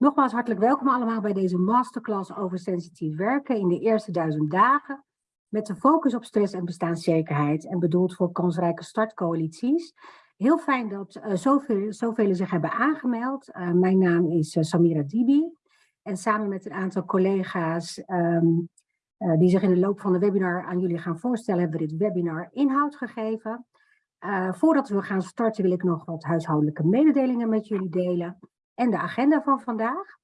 Nogmaals hartelijk welkom allemaal bij deze masterclass over sensitief werken in de eerste duizend dagen. Met de focus op stress en bestaanszekerheid en bedoeld voor kansrijke startcoalities. Heel fijn dat uh, zoveel, zoveel zich hebben aangemeld. Uh, mijn naam is uh, Samira Dibi. En samen met een aantal collega's um, die zich in de loop van de webinar aan jullie gaan voorstellen, hebben we dit webinar inhoud gegeven. voordat we gaan starten wil ik nog wat huishoudelijke mededelingen met jullie delen en de agenda van vandaag.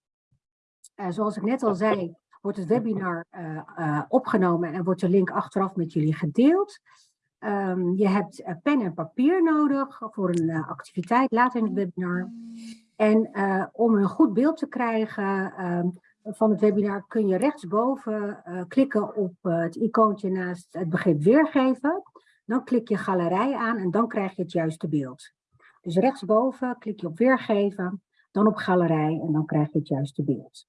Uh, zoals ik net al zei, wordt het webinar uh, uh, opgenomen en wordt de link achteraf met jullie gedeeld. Um, je hebt pen en papier nodig voor een activiteit later in het webinar. En om een goed beeld te krijgen um, van het webinar kun je rechtsboven klikken op het icoontje naast het begrip weergeven. Dan klik je galerij aan en dan krijg je het juiste beeld. Dus rechtsboven klik je op weergeven dan op galerij en dan krijg je het juiste beeld.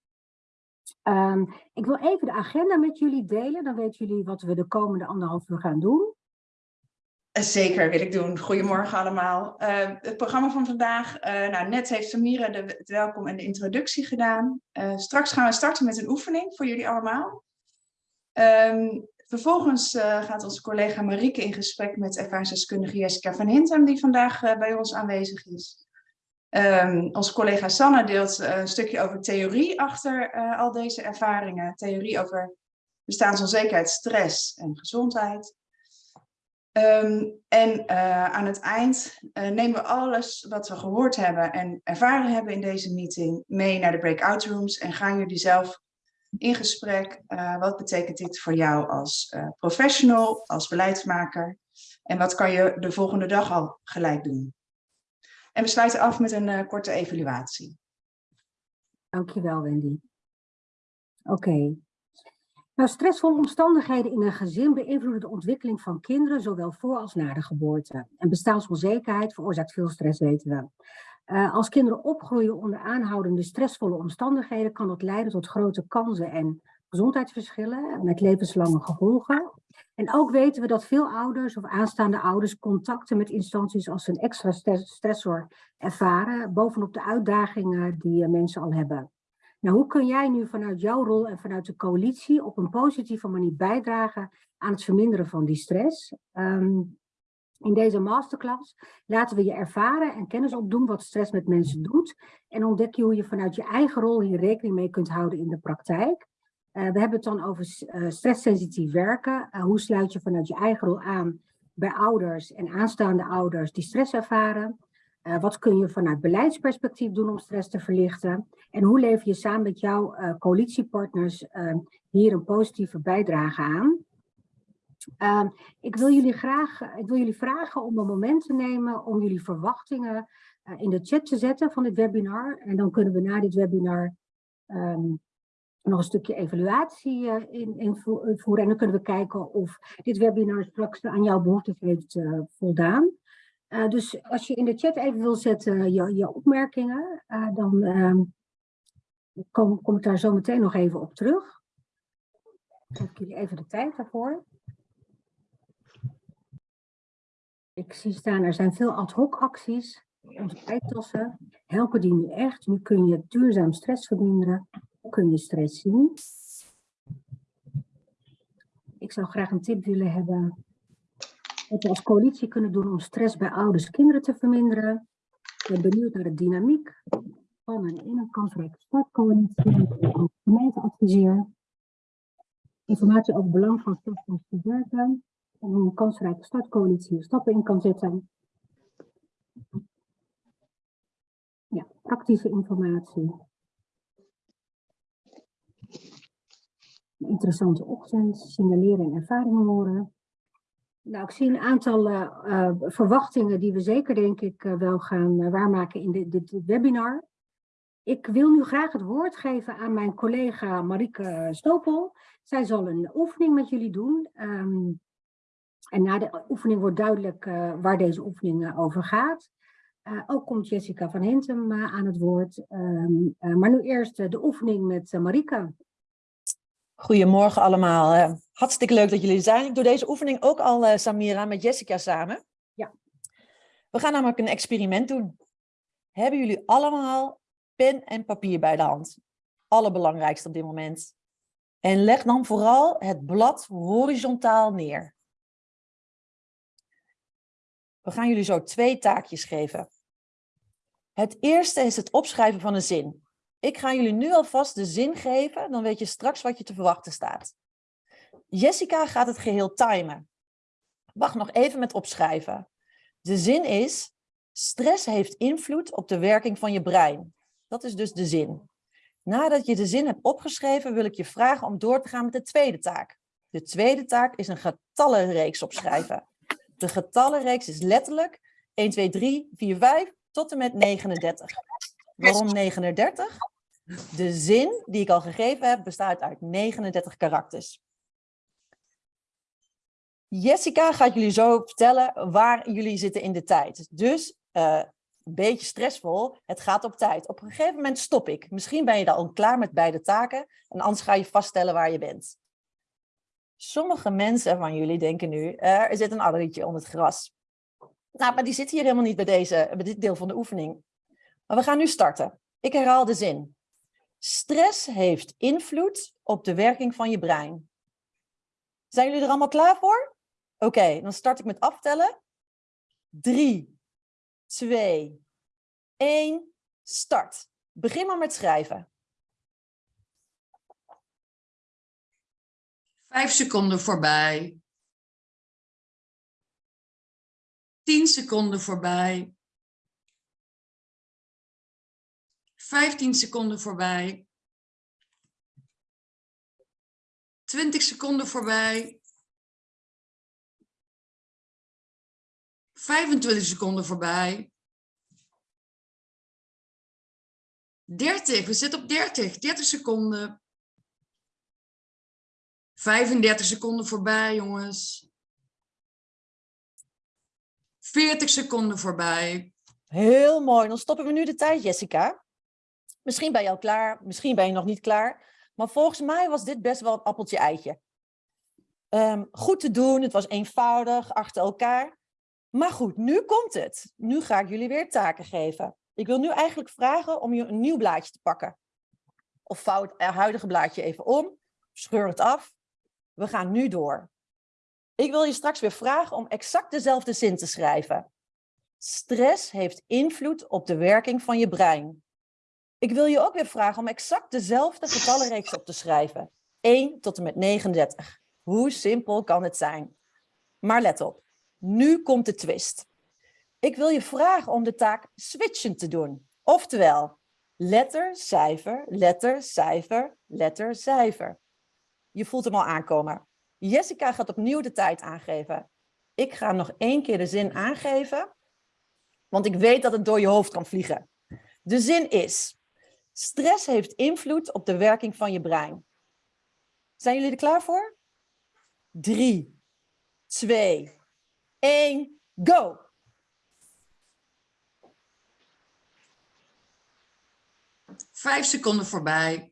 Um, ik wil even de agenda met jullie delen, dan weten jullie wat we de komende anderhalf uur gaan doen. Zeker wil ik doen. Goedemorgen allemaal. Uh, het programma van vandaag, uh, nou, net heeft Samira de, het welkom en de introductie gedaan. Uh, straks gaan we starten met een oefening voor jullie allemaal. Um, vervolgens gaat onze collega Marieke in gesprek met ervaringsdeskundige Jessica van Hintem, die vandaag bij ons aanwezig is. Um, onze collega Sanne deelt uh, een stukje over theorie achter uh, al deze ervaringen. Theorie over bestaansonzekerheid, stress en gezondheid. Um, en uh, aan het eind nemen we alles wat we gehoord hebben en ervaren hebben in deze meeting mee naar de breakout rooms en gaan jullie zelf in gesprek. wat betekent dit voor jou als professional, als beleidsmaker? En wat kan je de volgende dag al gelijk doen? En we sluiten af met een uh, korte evaluatie. Dankjewel, Wendy. Oké. Nou, stressvolle omstandigheden in een gezin beïnvloeden de ontwikkeling van kinderen, zowel voor als na de geboorte. En bestaansonzekerheid veroorzaakt veel stress, weten we. Uh, als kinderen opgroeien onder aanhoudende stressvolle omstandigheden, kan dat leiden tot grote kansen en gezondheidsverschillen met levenslange gevolgen. En ook weten we dat veel ouders of aanstaande ouders contacten met instanties als een extra stressor ervaren, bovenop de uitdagingen die eh, mensen al hebben. Nou, hoe kun jij nu vanuit jouw rol en vanuit de coalitie op een positieve manier bijdragen aan het verminderen van die stress? Um, in deze masterclass laten we je ervaren en kennis opdoen wat stress met mensen doet en ontdek je hoe je vanuit je eigen rol hier rekening mee kunt houden in de praktijk. Uh, we hebben het dan over uh, stresssensitief werken. Uh, hoe sluit je vanuit je eigen rol aan bij ouders en aanstaande ouders die stress ervaren? wat kun je vanuit beleidsperspectief doen om stress te verlichten? En hoe lever je samen met jouw coalitiepartners hier een positieve bijdrage aan? Ehm, ik, wil jullie graag, ik wil jullie vragen om een moment te nemen om jullie verwachtingen in de chat te zetten van dit webinar. En dan kunnen we na dit webinar um, nog een stukje evaluatie uh, in, invoeren. En dan kunnen we kijken of dit webinar straks aan jouw behoeftes heeft uh, voldaan. Uh, dus als je in de chat even wil zetten je, je opmerkingen, dan ehm, kom, ik daar zo meteen nog even op terug. Geef ik jullie even de tijd daarvoor. Ik zie staan, er zijn veel ad hoc acties. Onze tijdtassen helpen die nu echt. Nu kun je duurzaam stress verminderen kun je stress zien. Ik zou graag een tip willen hebben wat we als coalitie kunnen doen om stress bij ouders en kinderen te verminderen. Ik ben benieuwd naar de dynamiek van een in een kansrijke startcoalitie met de gemeente adviseer. Informatie over het belang van stressvol werken en hoe een kansrijke startcoalitie stappen in kan zetten. Ja, praktische informatie. Een interessante ochtend, signaleren en ervaringen horen. Nou, ik zie een aantal uh, uh, verwachtingen die we zeker denk ik uh, wel gaan waarmaken in dit, webinar. Ik wil nu graag het woord geven aan mijn collega Marieke Stopel. Zij zal een oefening met jullie doen. Um, en na de oefening wordt duidelijk waar deze oefening over gaat. Ook komt Jessica van Hintem aan het woord. Um, maar nu eerst de oefening met Marieke. Goedemorgen allemaal. Hartstikke leuk dat jullie er zijn. Ik doe deze oefening ook al, Samira, met Jessica samen. Ja. We gaan namelijk een experiment doen. Hebben jullie allemaal pen en papier bij de hand. Allerbelangrijkste op dit moment. En leg dan vooral het blad horizontaal neer. We gaan jullie zo twee taakjes geven. Het eerste is het opschrijven van een zin. Ik ga jullie nu alvast de zin geven, dan weet je straks wat je te verwachten staat. Jessica gaat het geheel timen. Wacht nog even met opschrijven. De zin is, stress heeft invloed op de werking van je brein. Dat is dus de zin. Nadat je de zin hebt opgeschreven, wil ik je vragen om door te gaan met de tweede taak. De tweede taak is een getallenreeks opschrijven. De getallenreeks is letterlijk 1, 2, 3, 4, 5 tot en met 39. Waarom 39? De zin die ik al gegeven heb bestaat uit 39 karakters. Jessica gaat jullie zo vertellen waar jullie zitten in de tijd. Dus uh, een beetje stressvol, het gaat op tijd. Op een gegeven moment stop ik. Misschien ben je dan al klaar met beide taken en anders ga je vaststellen waar je bent. Sommige mensen van jullie denken nu, er zit een addertje onder het gras. Nou, maar die zit hier helemaal niet bij, deze, bij dit deel van de oefening. Maar we gaan nu starten. Ik herhaal de zin. Stress heeft invloed op de werking van je brein. Zijn jullie er allemaal klaar voor? Oké, dan start ik met aftellen. 3, 2, 1, start. Begin maar met schrijven. Vijf seconden voorbij. Tien seconden voorbij. Vijftien seconden voorbij. Twintig seconden voorbij. 25 seconden voorbij. 30, we zitten op 30, 30 seconden. 35 seconden voorbij, jongens. 40 seconden voorbij. Heel mooi, dan stoppen we nu de tijd, Jessica. Misschien ben je al klaar, misschien ben je nog niet klaar. Maar volgens mij was dit best wel een appeltje-eitje. Um, goed te doen, het was eenvoudig, achter elkaar. Maar goed, nu komt het. Nu ga ik jullie weer taken geven. Ik wil nu eigenlijk vragen om je een nieuw blaadje te pakken. Of vouw het huidige blaadje even om, scheur het af. We gaan nu door. Ik wil je straks weer vragen om exact dezelfde zin te schrijven. Stress heeft invloed op de werking van je brein. Ik wil je ook weer vragen om exact dezelfde getallenreeks op te schrijven. 1 tot en met 39. Hoe simpel kan het zijn? Maar let op, nu komt de twist. Ik wil je vragen om de taak switchen te doen. Oftewel, letter, cijfer, letter, cijfer, letter, cijfer. Je voelt hem al aankomen. Jessica gaat opnieuw de tijd aangeven. Ik ga nog één keer de zin aangeven, want ik weet dat het door je hoofd kan vliegen. De zin is, stress heeft invloed op de werking van je brein. Zijn jullie er klaar voor? Drie, twee, één, go! Vijf seconden voorbij.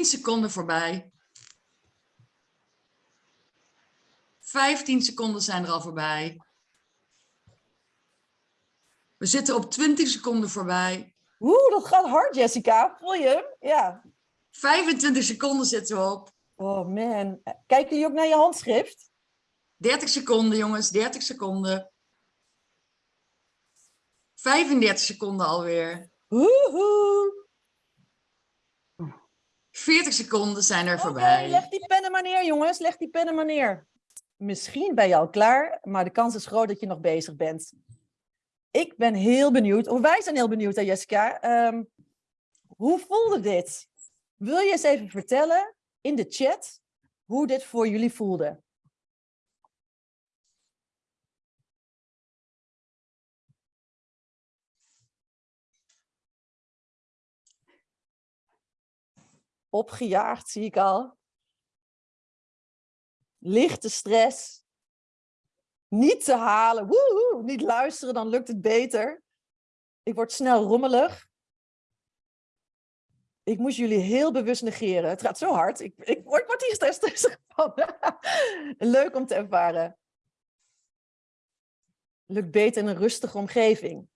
10 seconden voorbij. 15 seconden zijn er al voorbij. We zitten op 20 seconden voorbij. Oeh, dat gaat hard, Jessica. Voel je hem? Ja. 25 seconden zitten we op. Oh man. Kijken jullie ook naar je handschrift? 30 seconden, jongens. 30 seconden. 35 seconden alweer. Woehoe. 40 seconden zijn er voorbij. leg die pennen maar neer, jongens. Leg die pennen maar neer. Misschien ben je al klaar, maar de kans is groot dat je nog bezig bent. Ik ben heel benieuwd, of wij zijn heel benieuwd, hè, Jessica. Ehm, hoe voelde dit? Wil je eens even vertellen in de chat hoe dit voor jullie voelde? Opgejaagd, zie ik al. Lichte stress. Niet te halen. Woehoe, niet luisteren, dan lukt het beter. Ik word snel rommelig. Ik moest jullie heel bewust negeren. Het gaat zo hard. Ik, ik, word, word hier stressig van. Leuk om te ervaren. Lukt beter in een rustige omgeving.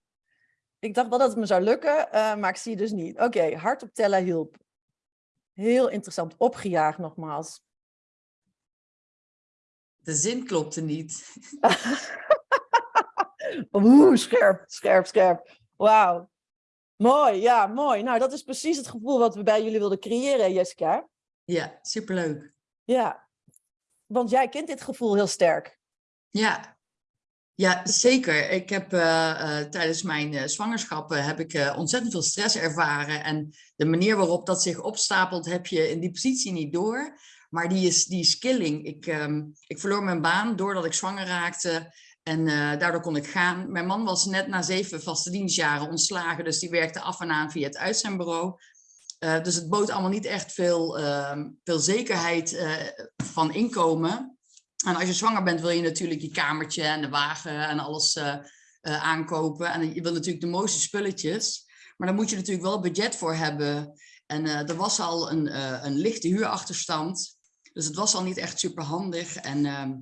Ik dacht wel dat het me zou lukken, eh, maar ik zie dus niet. Oké, hardop tellen hielp. Heel interessant. Opgejaagd nogmaals. De zin klopte niet. Oeh, scherp, scherp, scherp. Wauw. Mooi, ja, mooi. Nou, dat is precies het gevoel wat we bij jullie wilden creëren, Jessica. Ja, superleuk. Ja, want jij kent dit gevoel heel sterk. Ja, ja zeker. Ik heb eh, eh, tijdens mijn uh, zwangerschap heb ik ontzettend veel stress ervaren. En de manier waarop dat zich opstapelt, heb je in die positie niet door. Maar die is, die is killing. Ik, ehm, ik verloor mijn baan doordat ik zwanger raakte. En daardoor kon ik gaan. Mijn man was net na zeven vaste dienstjaren ontslagen. Dus die werkte af en aan via het uitzendbureau. Dus het bood allemaal niet echt veel, uh, veel zekerheid van inkomen. En als je zwanger bent wil je natuurlijk je kamertje en de wagen en alles aankopen. En je wil natuurlijk de mooiste spulletjes. Maar daar moet je natuurlijk wel budget voor hebben. En er was al een, een lichte huurachterstand. Dus het was al niet echt super handig. En ehm,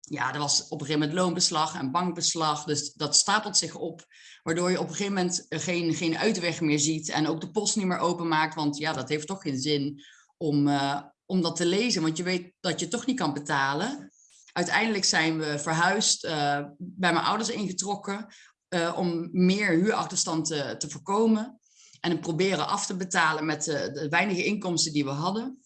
ja, er was op een gegeven moment loonbeslag en bankbeslag. Dus dat stapelt zich op. Waardoor je op een gegeven moment geen, geen uitweg meer ziet. En ook de post niet meer openmaakt. Want ja, dat heeft toch geen zin om, uh, om dat te lezen. Want je weet dat je toch niet kan betalen. Uiteindelijk zijn we verhuisd, uh, bij mijn ouders ingetrokken. Uh, om meer huurachterstand te, voorkomen. En het proberen af te betalen met de, de weinige inkomsten die we hadden.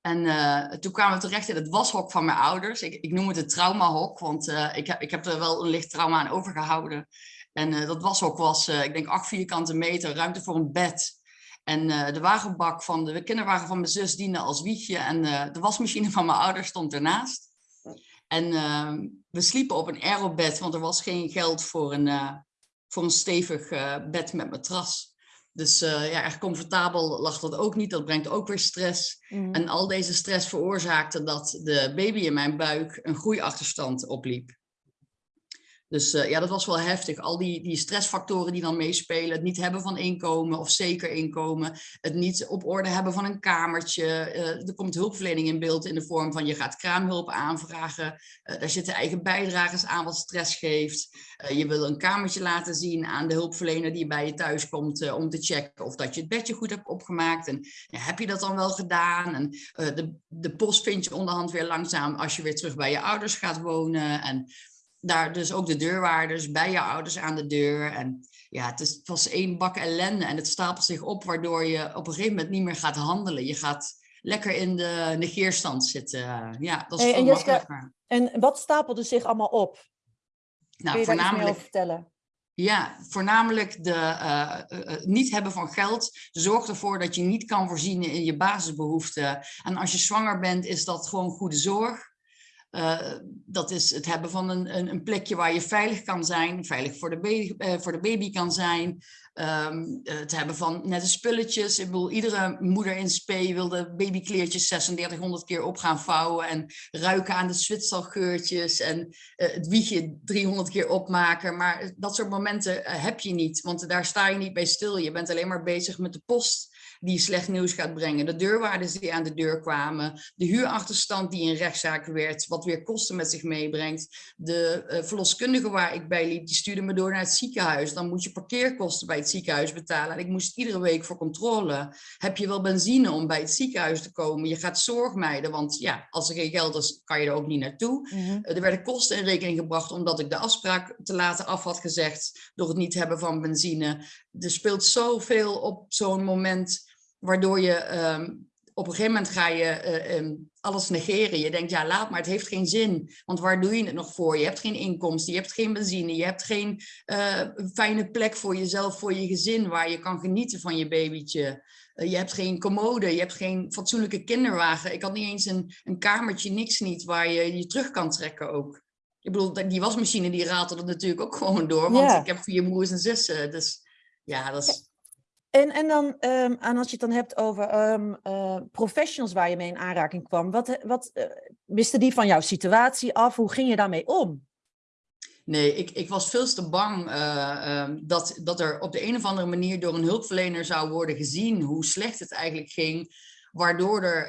En toen kwamen we terecht in het washok van mijn ouders. Ik, ik noem het het traumahok, want ik, heb, ik heb er wel een licht trauma aan overgehouden. En dat washok was, ik denk, acht vierkante meter, ruimte voor een bed. En de wagenbak van de kinderwagen van mijn zus diende als wiegje. En de wasmachine van mijn ouders stond ernaast. En ehm, we sliepen op een aerobed, want er was geen geld voor een, voor een stevig bed met matras. Dus uh, ja, erg comfortabel lag dat ook niet. Dat brengt ook weer stress. Mm. En al deze stress veroorzaakte dat de baby in mijn buik een groeiachterstand opliep. Dus uh, ja, dat was wel heftig. Al die, die stressfactoren die dan meespelen. Het niet hebben van inkomen of zeker inkomen. Het niet op orde hebben van een kamertje. Uh, er komt hulpverlening in beeld in de vorm van je gaat kraamhulp aanvragen. Uh, daar zitten eigen bijdragers aan wat stress geeft. je wil een kamertje laten zien aan de hulpverlener die bij je thuis komt. om te checken of dat je het bedje goed hebt opgemaakt. En ja, heb je dat dan wel gedaan? En de, de post vind je onderhand weer langzaam als je weer terug bij je ouders gaat wonen. En daar dus ook de deurwaarders bij je ouders aan de deur. En ja, het, is, het was één bak ellende en het stapelt zich op, waardoor je op een gegeven moment niet meer gaat handelen. Je gaat lekker in de negeerstand zitten. Ja, dat is hey, en, Jessica, en wat stapelde zich allemaal op? Nou, Kun je voornamelijk, over vertellen? Ja, voornamelijk de uh, uh, niet hebben van geld zorgt ervoor dat je niet kan voorzien in je basisbehoeften. En als je zwanger bent, is dat gewoon goede zorg. Uh, dat is het hebben van een, een, een, plekje waar je veilig kan zijn, veilig voor de baby, uh, voor de baby kan zijn. Um, het hebben van nette spulletjes. Ik bedoel, iedere moeder in spe wil de babykleertjes 3600 keer op gaan vouwen en ruiken aan de zwitsergeurtjes en uh, het wiegje 300 keer opmaken. Maar dat soort momenten heb je niet, want daar sta je niet bij stil. Je bent alleen maar bezig met de post die slecht nieuws gaat brengen. De deurwaarders die aan de deur kwamen. De huurachterstand die in rechtszaak werd, wat weer kosten met zich meebrengt. De uh, verloskundige waar ik bij liep, die stuurde me door naar het ziekenhuis. Dan moet je parkeerkosten bij het ziekenhuis betalen. En ik moest iedere week voor controle. Heb je wel benzine om bij het ziekenhuis te komen? Je gaat zorg mijden, want ja, als er geen geld is, kan je er ook niet naartoe. Mm -hmm. uh, er werden kosten in rekening gebracht omdat ik de afspraak te laten af had gezegd door het niet hebben van benzine. Er speelt zoveel op zo'n moment waardoor je um, op een gegeven moment ga je uh, um, alles negeren. Je denkt, ja, laat maar, het heeft geen zin. Want waar doe je het nog voor? Je hebt geen inkomsten, je hebt geen benzine, je hebt geen uh, fijne plek voor jezelf, voor je gezin, waar je kan genieten van je babytje. Uh, je hebt geen commode, je hebt geen fatsoenlijke kinderwagen. Ik had niet eens een, een kamertje, niks niet, waar je je terug kan trekken ook. Ik bedoel, die wasmachine die ratelde natuurlijk ook gewoon door, want yeah. ik heb vier broers en zussen. Dus ja, dat is... En, en dan, um, als je het dan hebt over um, uh, professionals waar je mee in aanraking kwam, wat, wat uh, wisten die van jouw situatie af? Hoe ging je daarmee om? Nee, ik, ik was veel te bang um, dat, dat er op de een of andere manier door een hulpverlener zou worden gezien hoe slecht het eigenlijk ging. Waardoor er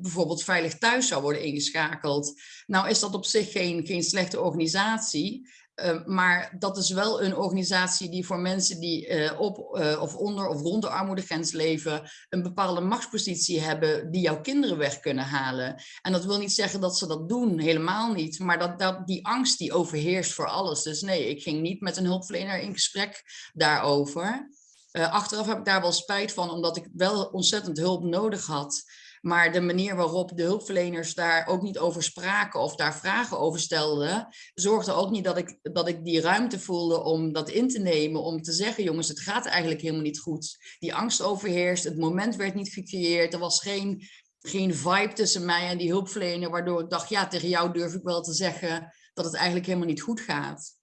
bijvoorbeeld veilig thuis zou worden ingeschakeld. Nou is dat op zich geen, geen slechte organisatie. Eh, maar dat is wel een organisatie die voor mensen die eh, op eh, of onder of rond de armoedegrens leven, een bepaalde machtspositie hebben die jouw kinderen weg kunnen halen. En dat wil niet zeggen dat ze dat doen, helemaal niet. Maar dat, dat die angst die overheerst voor alles. Dus nee, ik ging niet met een hulpverlener in gesprek daarover. achteraf heb ik daar wel spijt van, omdat ik wel ontzettend hulp nodig had. Maar de manier waarop de hulpverleners daar ook niet over spraken of daar vragen over stelden, zorgde ook niet dat ik, dat ik die ruimte voelde om dat in te nemen, om te zeggen, jongens, het gaat eigenlijk helemaal niet goed. Die angst overheerst, het moment werd niet gecreëerd, er was geen, geen vibe tussen mij en die hulpverlener, waardoor ik dacht, ja, tegen jou durf ik wel te zeggen dat het eigenlijk helemaal niet goed gaat.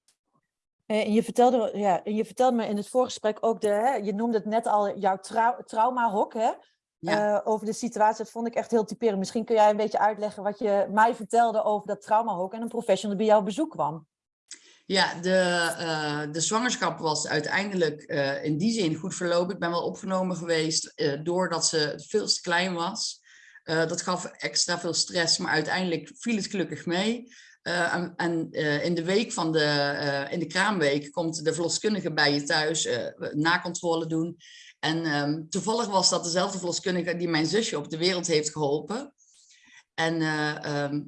Eh, En je vertelde, ja, en je vertelde me in het voorgesprek ook, de, hè, je noemde het net al, jouw trau traumahok, hè? Ja. eh, over de situatie. Dat vond ik echt heel typerend. Misschien kun jij een beetje uitleggen wat je mij vertelde over dat traumahok en een professional die bij jou bezoek kwam. Ja, de, eh, de zwangerschap was uiteindelijk eh, in die zin goed verlopen. Ik ben wel opgenomen geweest doordat ze veel te klein was. Dat gaf extra veel stress, maar uiteindelijk viel het gelukkig mee. En en in de week van de, in de kraamweek komt de verloskundige bij je thuis nakontrole doen. En ehm, toevallig was dat dezelfde verloskundige die mijn zusje op de wereld heeft geholpen. En eh, ehm,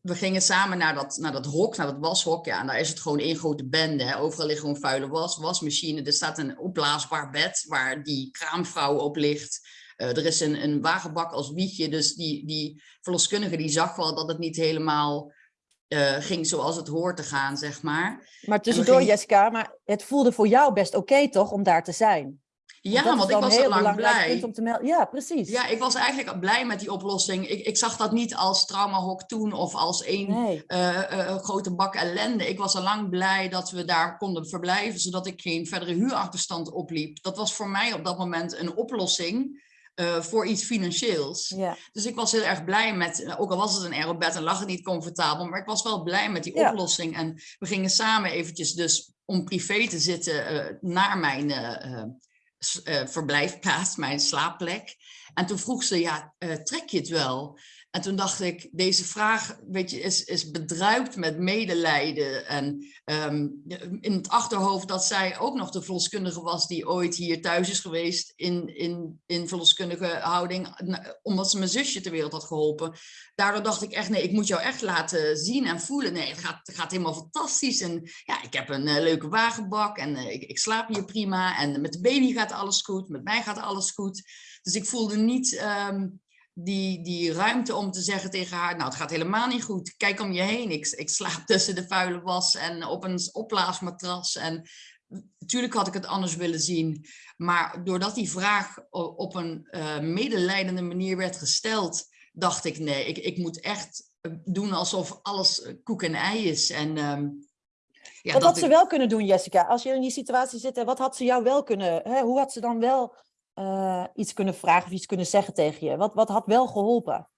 we gingen samen naar dat, naar dat hok, naar dat washok. Ja, en daar is het gewoon één grote bende. Hè. Overal ligt gewoon vuile was, wasmachine. Er staat een opblaasbaar bed waar die kraamvrouw op ligt. Eh, er is een, een wagenbak als wiegje. Dus die, die verloskundige die zag wel dat het niet helemaal eh, ging zoals het hoort te gaan, zeg maar. Maar tussendoor, gingen- Jessica, maar het voelde voor jou best oké toch om daar te zijn? Ja, want ik was al heel lang blij. om te melden. Ja, precies. Ja, ik was eigenlijk blij met die oplossing. Ik, ik zag dat niet als traumahok toen of als één Nee. eh, eh, grote bak ellende. Ik was al lang blij dat we daar konden verblijven, zodat ik geen verdere huurachterstand opliep. Dat was voor mij op dat moment een oplossing eh, voor iets financieels. Ja. Dus ik was heel erg blij met, ook al was het een aerobed en lag het niet comfortabel, maar ik was wel blij met die Ja. oplossing. En we gingen samen eventjes dus om privé te zitten eh, naar mijn eh, eh, eh, verblijfplaats, mijn slaapplek. En toen vroeg ze, ja, eh, trek je het wel? En toen dacht ik, deze vraag weet je, is, is bedruipt met medelijden. En ehm, in het achterhoofd dat zij ook nog de verloskundige was die ooit hier thuis is geweest in, in, in verloskundige houding, omdat ze mijn zusje ter wereld had geholpen. Daardoor dacht ik echt, nee, ik moet jou echt laten zien en voelen. Nee, het gaat, gaat helemaal fantastisch. En ja, ik heb een eh, leuke wagenbak en eh, ik, ik slaap hier prima. En met de baby gaat alles goed, met mij gaat alles goed. Dus ik voelde niet ehm, die, die ruimte om te zeggen tegen haar, nou het gaat helemaal niet goed. Kijk om je heen, ik, ik slaap tussen de vuile was en op een opblaasmatras. En natuurlijk had ik het anders willen zien. Maar doordat die vraag op een eh, medelijdende manier werd gesteld, dacht ik nee, ik, ik moet echt eh, doen alsof alles eh, koek en ei is. En, ehm, ja, wat dat had ze wel kunnen doen, Jessica? Als je in die situatie zit, wat had ze jou wel kunnen... Hè, hoe had ze dan wel eh, iets kunnen vragen of iets kunnen zeggen tegen je? Wat, wat had wel geholpen?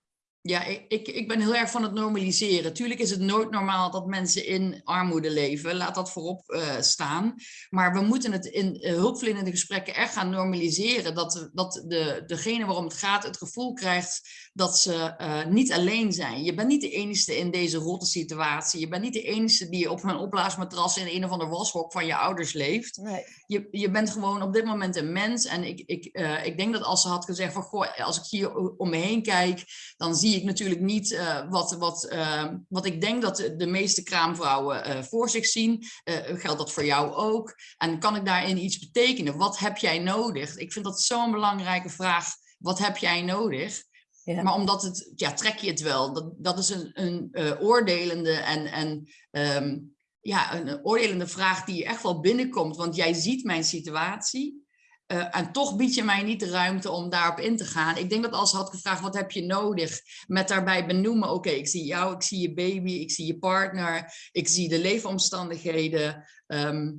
Ja, ik, ik, ben heel erg van het normaliseren. Tuurlijk is het nooit normaal dat mensen in armoede leven. Laat dat voorop eh, staan. Maar we moeten het in eh, hulpverlenende gesprekken echt gaan normaliseren. Dat, dat de, degene waarom het gaat het gevoel krijgt dat ze eh, niet alleen zijn. Je bent niet de enige in deze rotte situatie. Je bent niet de enige die op een opblaasmatras in een of ander washok van je ouders leeft Nee. je, je bent gewoon op dit moment een mens. En ik, ik, ik denk dat als ze had gezegd van, goh, als ik hier om me heen kijk, dan zie ik natuurlijk niet eh, wat, wat, eh, wat ik denk dat de, de meeste kraamvrouwen eh, voor zich zien. Eh, geldt dat voor jou ook? En kan ik daarin iets betekenen? Wat heb jij nodig? Ik vind dat zo'n belangrijke vraag. Wat heb jij nodig? Ja. Maar omdat het, ja, trek je het wel. Dat, dat is een, een oordelende en, en ehm, ja, een, een oordelende vraag die echt wel binnenkomt. Want jij ziet mijn situatie. Eh, en toch bied je mij niet de ruimte om daarop in te gaan. Ik denk dat als ze had gevraagd, wat heb je nodig? Met daarbij benoemen, oké, ik zie jou, ik zie je baby, ik zie je partner, ik zie de leefomstandigheden. ehm,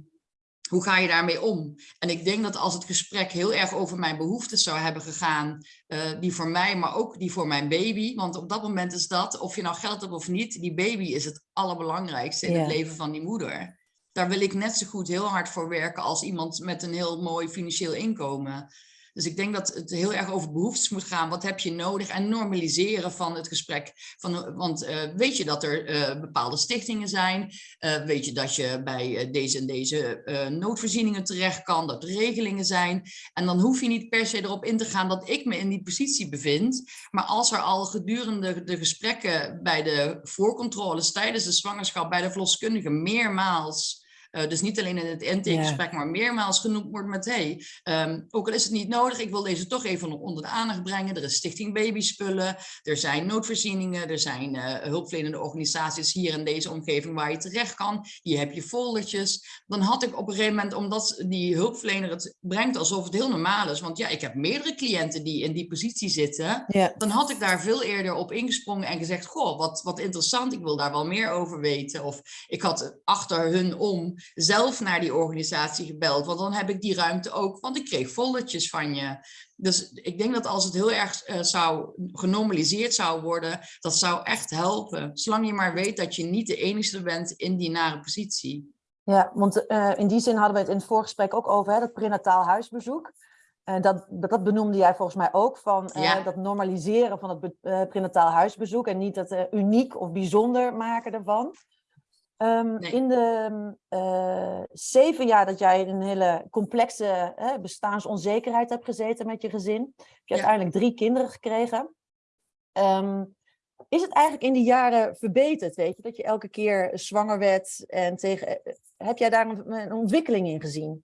hoe ga je daarmee om? En ik denk dat als het gesprek heel erg over mijn behoeftes zou hebben gegaan, eh, die voor mij, maar ook die voor mijn baby. Want op dat moment is dat, of je nou geld hebt of niet, die baby is het allerbelangrijkste in het leven van die moeder. Daar wil ik net zo goed heel hard voor werken als iemand met een heel mooi financieel inkomen. Dus ik denk dat het heel erg over behoeftes moet gaan. Wat heb je nodig? En normaliseren van het gesprek. Van, want uh, weet je dat er uh, bepaalde stichtingen zijn? Uh, weet je dat je bij deze en deze noodvoorzieningen terecht kan? Dat er regelingen zijn? En dan hoef je niet per se erop in te gaan dat ik me in die positie bevind. Maar als er al gedurende de gesprekken bij de voorcontroles tijdens de zwangerschap bij de verloskundige meermaals uh, dus niet alleen in het intakegesprek, maar meermaals genoemd wordt met hey, um, ook al is het niet nodig, ik wil deze toch even onder de aandacht brengen. Er is Stichting Babyspullen, er zijn noodvoorzieningen, er zijn uh, hulpverlenende organisaties hier in deze omgeving waar je terecht kan. Hier heb je foldertjes. Dan had ik op een gegeven moment, omdat die hulpverlener het brengt alsof het heel normaal is, want ja, ik heb meerdere cliënten die in die positie zitten, ja. dan had ik daar veel eerder op ingesprongen en gezegd, goh, wat, wat interessant, ik wil daar wel meer over weten. Of ik had achter hun om zelf naar die organisatie gebeld, want dan heb ik die ruimte ook, want ik kreeg foldertjes van je. Dus ik denk dat als het heel erg uh, zou genormaliseerd zou worden, dat zou echt helpen. Zolang je maar weet dat je niet de enige bent in die nare positie. Ja, want uh, in die zin hadden we het in het voorgesprek ook over, hè, dat prenataal huisbezoek. Uh, dat, dat benoemde jij volgens mij ook, van ja. dat normaliseren van het prenataal huisbezoek en niet het uniek of bijzonder maken ervan. Um, Nee. In de uh, zeven jaar dat jij in een hele complexe bestaansonzekerheid hebt gezeten met je gezin, heb je Ja. uiteindelijk drie kinderen gekregen. Um, is het eigenlijk in die jaren verbeterd, weet je, dat je elke keer zwanger werd en tegen, eh, heb jij daar een, een ontwikkeling in gezien?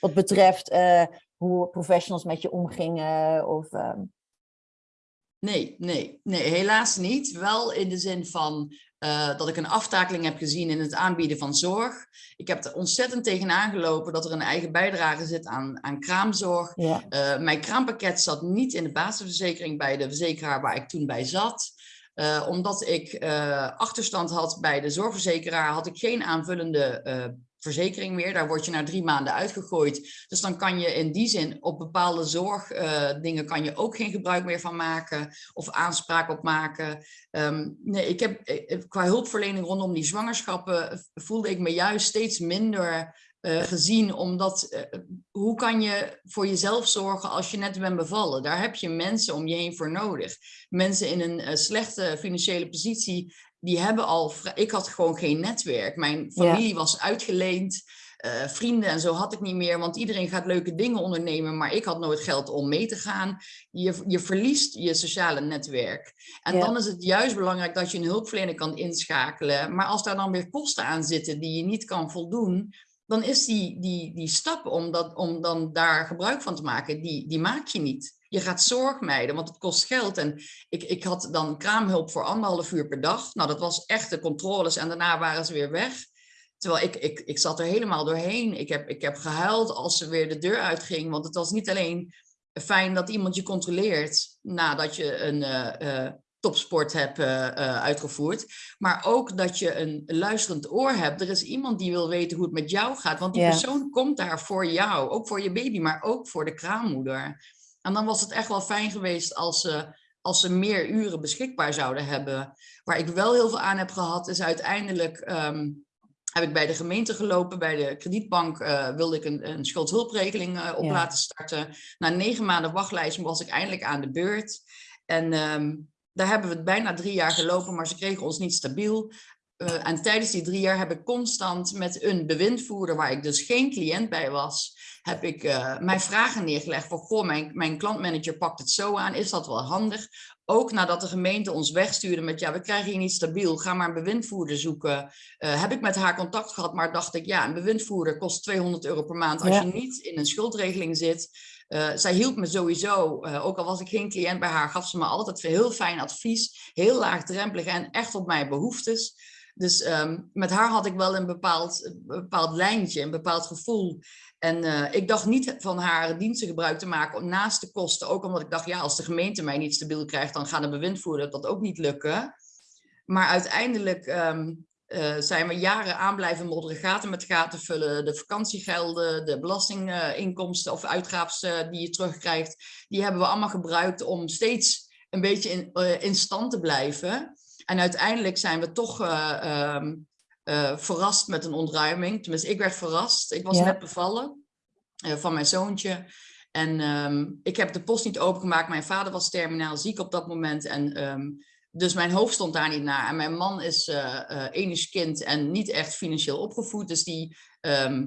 Wat betreft uh, hoe professionals met je omgingen of... Um... Nee, nee, nee, helaas niet. Wel in de zin van uh, dat ik een aftakeling heb gezien in het aanbieden van zorg. Ik heb er ontzettend tegenaan gelopen dat er een eigen bijdrage zit aan, aan kraamzorg. Ja. Uh, mijn kraampakket zat niet in de basisverzekering bij de verzekeraar waar ik toen bij zat. Uh, omdat ik achterstand had bij de zorgverzekeraar, had ik geen aanvullende verzekering meer. Daar word je na drie maanden uitgegooid. Dus dan kan je in die zin op bepaalde zorgdingen kan je ook geen gebruik meer van maken of aanspraak op maken. Um, nee, ik heb qua hulpverlening rondom die zwangerschappen voelde ik me juist steeds minder uh, gezien, omdat uh, hoe kan je voor jezelf zorgen als je net bent bevallen? Daar heb je mensen om je heen voor nodig. Mensen in een uh, slechte financiële positie, die hebben al, ik had gewoon geen netwerk. Mijn familie ja. was uitgeleend, vrienden en zo had ik niet meer, want iedereen gaat leuke dingen ondernemen, maar ik had nooit geld om mee te gaan. Je, je verliest je sociale netwerk. En ja. dan is het juist belangrijk dat je een hulpverlener kan inschakelen, maar als daar dan weer kosten aan zitten die je niet kan voldoen, dan is die, die, die stap om, dat, om dan daar gebruik van te maken, die, die maak je niet. Je gaat zorg mijden, want het kost geld. En ik, ik had dan kraamhulp voor anderhalf uur per dag. Nou, dat was echt de controles en daarna waren ze weer weg. Terwijl ik, ik, ik zat er helemaal doorheen. Ik heb, ik heb gehuild als ze weer de deur uitging. Want het was niet alleen fijn dat iemand je controleert nadat je een... Uh, uh, topsport heb uh, uh, uitgevoerd. Maar ook dat je een luisterend oor hebt. Er is iemand die wil weten hoe het met jou gaat. Want die persoon komt daar voor jou. Ook voor je baby, maar ook voor de kraammoeder. En dan was het echt wel fijn geweest als ze, als ze meer uren beschikbaar zouden hebben. Waar ik wel heel veel aan heb gehad, is uiteindelijk... ehm, heb ik bij de gemeente gelopen, bij de kredietbank uh, wilde ik een, een schuldhulpregeling uh, op Ja. laten starten. Na negen maanden wachtlijst was ik eindelijk aan de beurt. En ehm, daar hebben we het bijna drie jaar gelopen, maar ze kregen ons niet stabiel. Uh, en tijdens die drie jaar heb ik constant met een bewindvoerder, waar ik dus geen cliënt bij was, heb ik uh, mijn vragen neergelegd van, goh, mijn, mijn klantmanager pakt het zo aan, is dat wel handig? Ook nadat de gemeente ons wegstuurde met, ja, we krijgen hier niet stabiel, ga maar een bewindvoerder zoeken. Uh, heb ik met haar contact gehad, maar dacht ik, ja, een bewindvoerder kost 200 euro per maand als Ja. je niet in een schuldregeling zit. Uh, zij hielp me sowieso, uh, ook al was ik geen cliënt bij haar, gaf ze me altijd heel fijn advies, heel laagdrempelig en echt op mijn behoeftes. Dus um, met haar had ik wel een bepaald, bepaald lijntje, een bepaald gevoel. En uh, ik dacht niet van haar diensten gebruik te maken naast de kosten. Ook omdat ik dacht, ja, als de gemeente mij niet stabiel krijgt, dan gaat de bewindvoerder dat ook niet lukken. Maar uiteindelijk um, uh, zijn we jaren aan blijven modderen, gaten met gaten vullen. De vakantiegelden, de belastinginkomsten of uitgaven die je terugkrijgt, die hebben we allemaal gebruikt om steeds een beetje in, uh, in stand te blijven. En uiteindelijk zijn we toch uh, um, uh, verrast met een ontruiming. Tenminste, ik werd verrast. Ik was Ja. net bevallen uh, van mijn zoontje. En ehm, ik heb de post niet opengemaakt. Mijn vader was terminaal ziek op dat moment. En ehm, dus mijn hoofd stond daar niet naar. En mijn man is eh eh, enig kind en niet echt financieel opgevoed. Dus die ehm,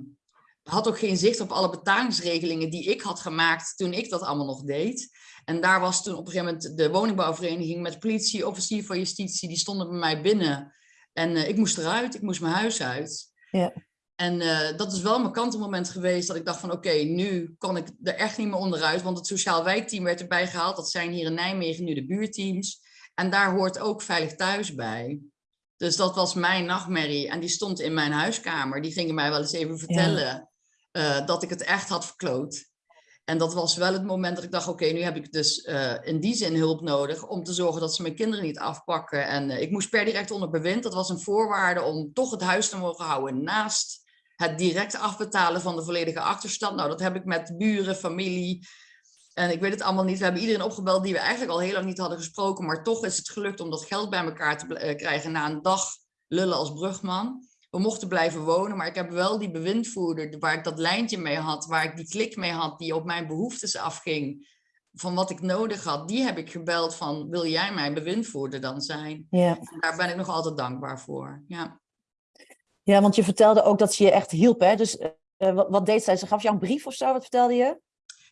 had ook geen zicht op alle betalingsregelingen die ik had gemaakt toen ik dat allemaal nog deed. En daar was toen op een gegeven moment de woningbouwvereniging met politie, officier van justitie, die stonden bij mij binnen. En eh, ik moest eruit, ik moest mijn huis uit. Ja. En eh, dat is wel mijn kantelmoment geweest dat ik dacht van oké, nu kan ik er echt niet meer onderuit. Want het sociaal wijkteam werd erbij gehaald. Dat zijn hier in Nijmegen nu de buurteams. En daar hoort ook Veilig Thuis bij. Dus dat was mijn nachtmerrie. En die stond in mijn huiskamer. Die gingen mij wel eens even vertellen eh, dat ik het echt had verkloot. En dat was wel het moment dat ik dacht, oké, nu heb ik dus eh, in die zin hulp nodig om te zorgen dat ze mijn kinderen niet afpakken. En eh, ik moest per direct onder bewind. Dat was een voorwaarde om toch het huis te mogen houden naast het direct afbetalen van de volledige achterstand. Nou, dat heb ik met buren, familie. En ik weet het allemaal niet. We hebben iedereen opgebeld die we eigenlijk al heel lang niet hadden gesproken. Maar toch is het gelukt om dat geld bij elkaar te eh, krijgen na een dag lullen als brugman. We mochten blijven wonen, maar ik heb wel die bewindvoerder waar ik dat lijntje mee had, waar ik die klik mee had, die op mijn behoeftes afging, van wat ik nodig had, die heb ik gebeld van, wil jij mijn bewindvoerder dan zijn? Ja. En daar ben ik nog altijd dankbaar voor. Ja. ja, want je vertelde ook dat ze je echt hielp. Hè? Dus eh, wat, wat deed zij? Ze gaf jou een brief of zo? Wat vertelde je?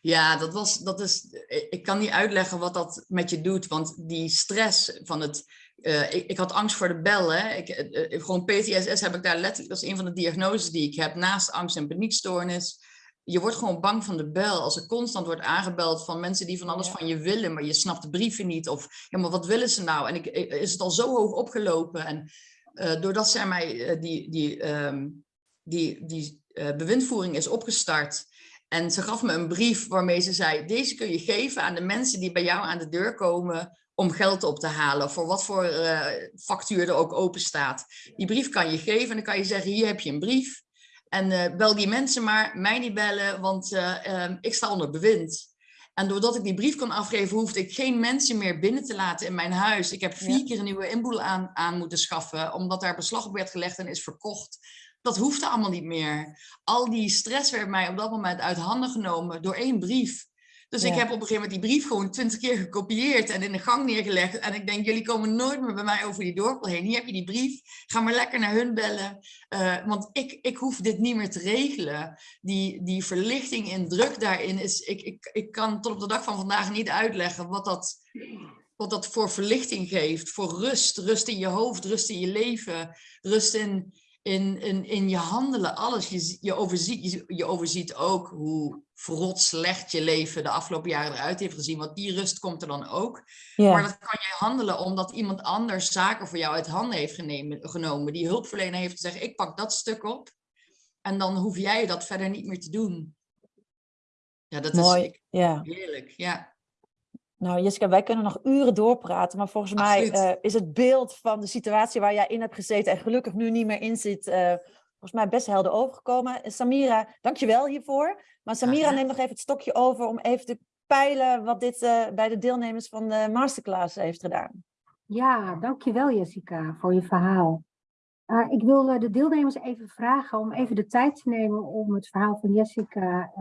Ja, dat was, dat is, ik kan niet uitleggen wat dat met je doet, want die stress van het, uh, ik, ik, had angst voor de bellen. Ik, uh, gewoon PTSS heb ik daar letterlijk, dat is een van de diagnoses die ik heb, naast angst en paniekstoornis. Je wordt gewoon bang van de bel. Als er constant wordt aangebeld van mensen die van alles ja. van je willen, maar je snapt de brieven niet. Of, ja, maar wat willen ze nou? En ik, is het al zo hoog opgelopen? En uh, doordat zij mij die, die, um, die, die bewindvoering is opgestart, en ze gaf me een brief waarmee ze zei, deze kun je geven aan de mensen die bij jou aan de deur komen om geld op te halen, voor wat voor uh, factuur er ook open staat. Die brief kan je geven en dan kan je zeggen, hier heb je een brief. En uh, bel die mensen maar, mij niet bellen, want uh, ik sta onder bewind. En doordat ik die brief kon afgeven, hoefde ik geen mensen meer binnen te laten in mijn huis. Ik heb vier ja. keer een nieuwe inboedel aan, aan moeten schaffen, omdat daar beslag op werd gelegd en is verkocht. Dat hoefde allemaal niet meer. Al die stress werd mij op dat moment uit handen genomen door één brief. Dus ja. ik heb op een gegeven moment die brief gewoon twintig keer gekopieerd en in de gang neergelegd. En ik denk, jullie komen nooit meer bij mij over die dorpel heen. Hier heb je die brief. Ga maar lekker naar hun bellen. Uh, want ik, ik hoef dit niet meer te regelen. Die, die verlichting en druk daarin is... Ik, ik, ik kan tot op de dag van vandaag niet uitleggen wat dat, wat dat voor verlichting geeft. Voor rust. Rust in je hoofd, rust in je leven. Rust in, in, in, in je handelen, alles. Je, je, overziet, je, je overziet ook hoe verrot slecht je leven de afgelopen jaren eruit heeft gezien. Want die rust komt er dan ook. Maar dat kan je handelen omdat iemand anders zaken voor jou uit handen heeft genemen, genomen. Die hulpverlener heeft gezegd, ik pak dat stuk op. En dan hoef jij dat verder niet meer te doen. Ja, dat Mooi, is heerlijk. Ja. Nou, Jessica, wij kunnen nog uren doorpraten, maar volgens Absoluut. mij uh, is het beeld van de situatie waar jij in hebt gezeten en gelukkig nu niet meer in zit, uh, volgens mij best helder overgekomen. En Samira, dankjewel hiervoor. Maar Samira Aha. neemt nog even het stokje over om even te peilen wat dit uh, bij de deelnemers van de masterclass heeft gedaan. Ja, dankjewel Jessica voor je verhaal. Uh, ik wil de deelnemers even vragen om even de tijd te nemen om het verhaal van Jessica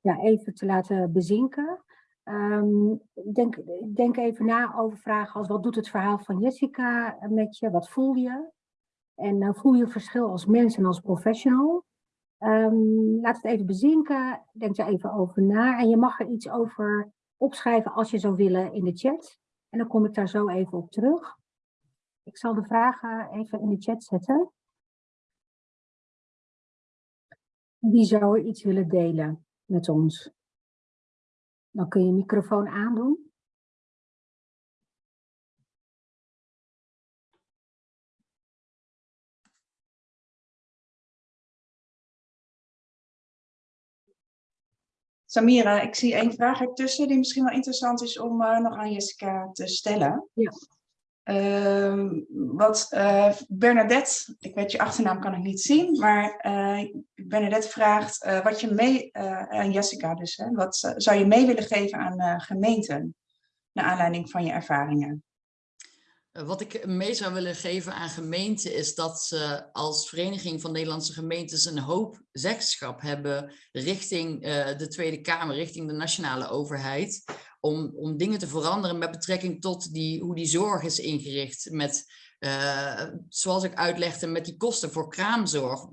ja, even te laten bezinken. Um, denk, denk even na over vragen als wat doet het verhaal van Jessica met je? Wat voel je? En uh, voel je verschil als mens en als professional? Um, laat het even bezinken. Denk er even over na. En je mag er iets over opschrijven als je zou willen in de chat. En dan kom ik daar zo even op terug. Ik zal de vragen even in de chat zetten. Wie zou er iets willen delen met ons? Dan kun je je microfoon aandoen. Samira, ik zie één vraag ertussen die misschien wel interessant is om uh, nog aan Jessica te stellen. Ja. Uh, wat uh, Bernadette, ik weet je achternaam kan ik niet zien, maar uh, Bernadette vraagt wat je mee, aan Jessica dus, hè, wat zou je mee willen geven aan gemeenten, naar aanleiding van je ervaringen? Eh, Wat ik mee zou willen geven aan gemeenten is dat ze als Vereniging van Nederlandse Gemeentes een hoop zeggenschap hebben richting eh, de Tweede Kamer, richting de nationale overheid, om, om dingen te veranderen met betrekking tot die, hoe die zorg is ingericht met, eh, zoals ik uitlegde, met die kosten voor kraamzorg.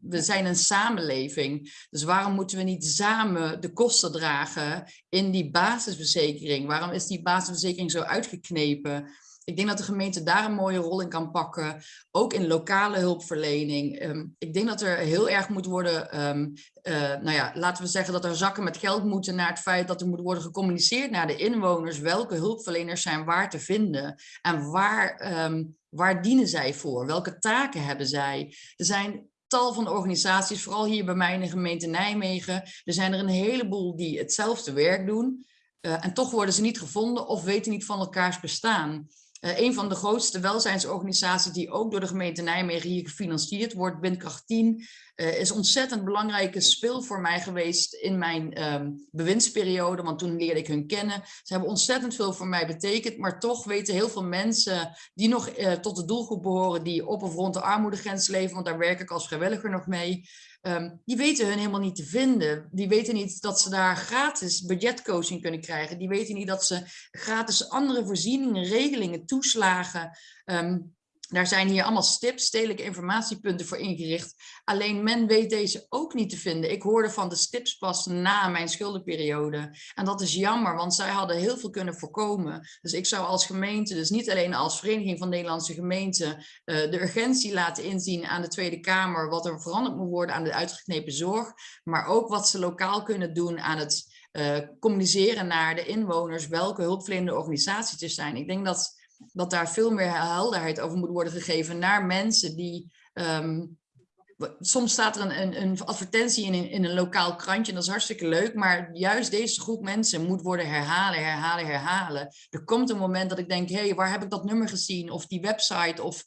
We zijn een samenleving, dus waarom moeten we niet samen de kosten dragen in die basisverzekering? Waarom is die basisverzekering zo uitgeknepen? Ik denk dat de gemeente daar een mooie rol in kan pakken, ook in lokale hulpverlening. Ehm, ik denk dat er heel erg moet worden, ehm, eh, nou ja, laten we zeggen dat er zakken met geld moeten naar het feit dat er moet worden gecommuniceerd naar de inwoners welke hulpverleners zijn waar te vinden en waar, ehm, waar dienen zij voor, welke taken hebben zij. Er zijn tal van organisaties, vooral hier bij mij in de gemeente Nijmegen, er zijn er een heleboel die hetzelfde werk doen. eh, en toch worden ze niet gevonden of weten niet van elkaars bestaan. Eh, een van de grootste welzijnsorganisaties die ook door de gemeente Nijmegen hier gefinancierd wordt, Windkracht 10, eh, is ontzettend belangrijke speel voor mij geweest in mijn ehm, bewindsperiode, want toen leerde ik hun kennen. Ze hebben ontzettend veel voor mij betekend, maar toch weten heel veel mensen die nog eh, tot de doelgroep behoren, die op of rond de armoedegrens leven, want daar werk ik als vrijwilliger nog mee, Ehm, die weten hun helemaal niet te vinden. Die weten niet dat ze daar gratis budgetcoaching kunnen krijgen. Die weten niet dat ze gratis andere voorzieningen, regelingen, toeslagen. ehm, daar zijn hier allemaal stips, stedelijke informatiepunten voor ingericht. Alleen men weet deze ook niet te vinden. Ik hoorde van de stips pas na mijn schuldenperiode. En dat is jammer, want zij hadden heel veel kunnen voorkomen. Dus ik zou als gemeente, dus niet alleen als Vereniging van Nederlandse Gemeenten, eh, de urgentie laten inzien aan de Tweede Kamer, wat er veranderd moet worden aan de uitgeknepen zorg, maar ook wat ze lokaal kunnen doen aan het eh, communiceren naar de inwoners, welke hulpverlenende organisaties er zijn. Ik denk dat dat daar veel meer helderheid over moet worden gegeven naar mensen die... ehm, soms staat er een, een, een advertentie in, in een lokaal krantje en dat is hartstikke leuk, maar juist deze groep mensen moet worden herhalen, herhalen, herhalen. Er komt een moment dat ik denk, hé, hey, waar heb ik dat nummer gezien? Of die website, of...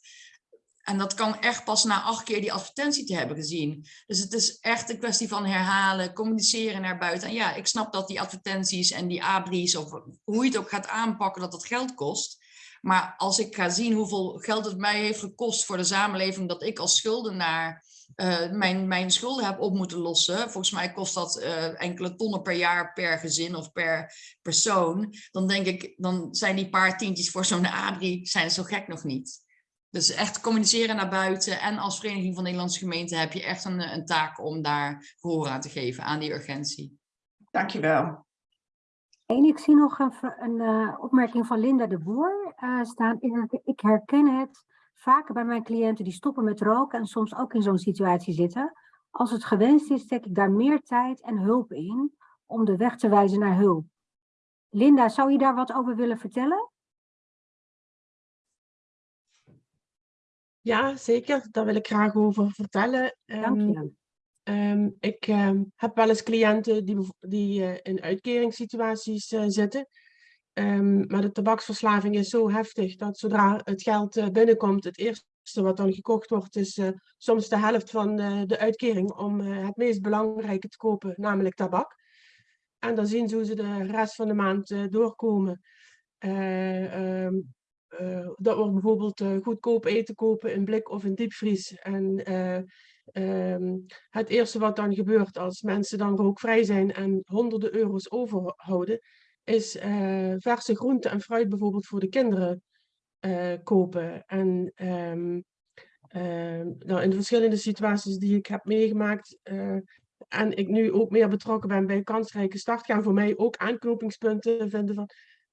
En dat kan echt pas na acht keer die advertentie te hebben gezien. Dus het is echt een kwestie van herhalen, communiceren naar buiten. En ja, ik snap dat die advertenties en die abris, of hoe je het ook gaat aanpakken, dat dat geld kost. Maar als ik ga zien hoeveel geld het mij heeft gekost voor de samenleving, dat ik als schuldenaar eh, mijn, mijn schulden heb op moeten lossen. Volgens mij kost dat eh, enkele tonnen per jaar per gezin of per persoon. Dan denk ik, dan zijn die paar tientjes voor zo'n abri zijn zo gek nog niet. Dus echt communiceren naar buiten. En als Vereniging van Nederlandse Gemeenten heb je echt een, een taak om daar gehoor aan te geven, aan die urgentie. Dankjewel. En ik zie nog een, een eh, opmerking van Linda de Boer eh, staan. Ik, ik herken het vaker bij mijn cliënten die stoppen met roken en soms ook in zo'n situatie zitten. Als het gewenst is, steek ik daar meer tijd en hulp in om de weg te wijzen naar hulp. Linda, zou je daar wat over willen vertellen? Ja, zeker. Daar wil ik graag over vertellen. Dank Ehm, je. Ehm, ik ehm, heb wel eens cliënten die, die eh, in uitkeringssituaties eh, zitten. Ehm, maar de tabaksverslaving is zo heftig dat zodra het geld eh, binnenkomt, het eerste wat dan gekocht wordt, is soms de helft van de uitkering om het meest belangrijke te kopen, namelijk tabak. En dan zien ze hoe ze de rest van de maand doorkomen. Dat we bijvoorbeeld goedkoop eten kopen in blik of in diepvries. En eh, ehm, het eerste wat dan gebeurt als mensen dan rookvrij zijn en honderden euro's overhouden, is eh, verse groenten en fruit bijvoorbeeld voor de kinderen eh, kopen. En ehm, ehm, nou, in de verschillende situaties die ik heb meegemaakt, eh, en ik nu ook meer betrokken ben bij kansrijke start, gaan voor mij ook aanknopingspunten vinden van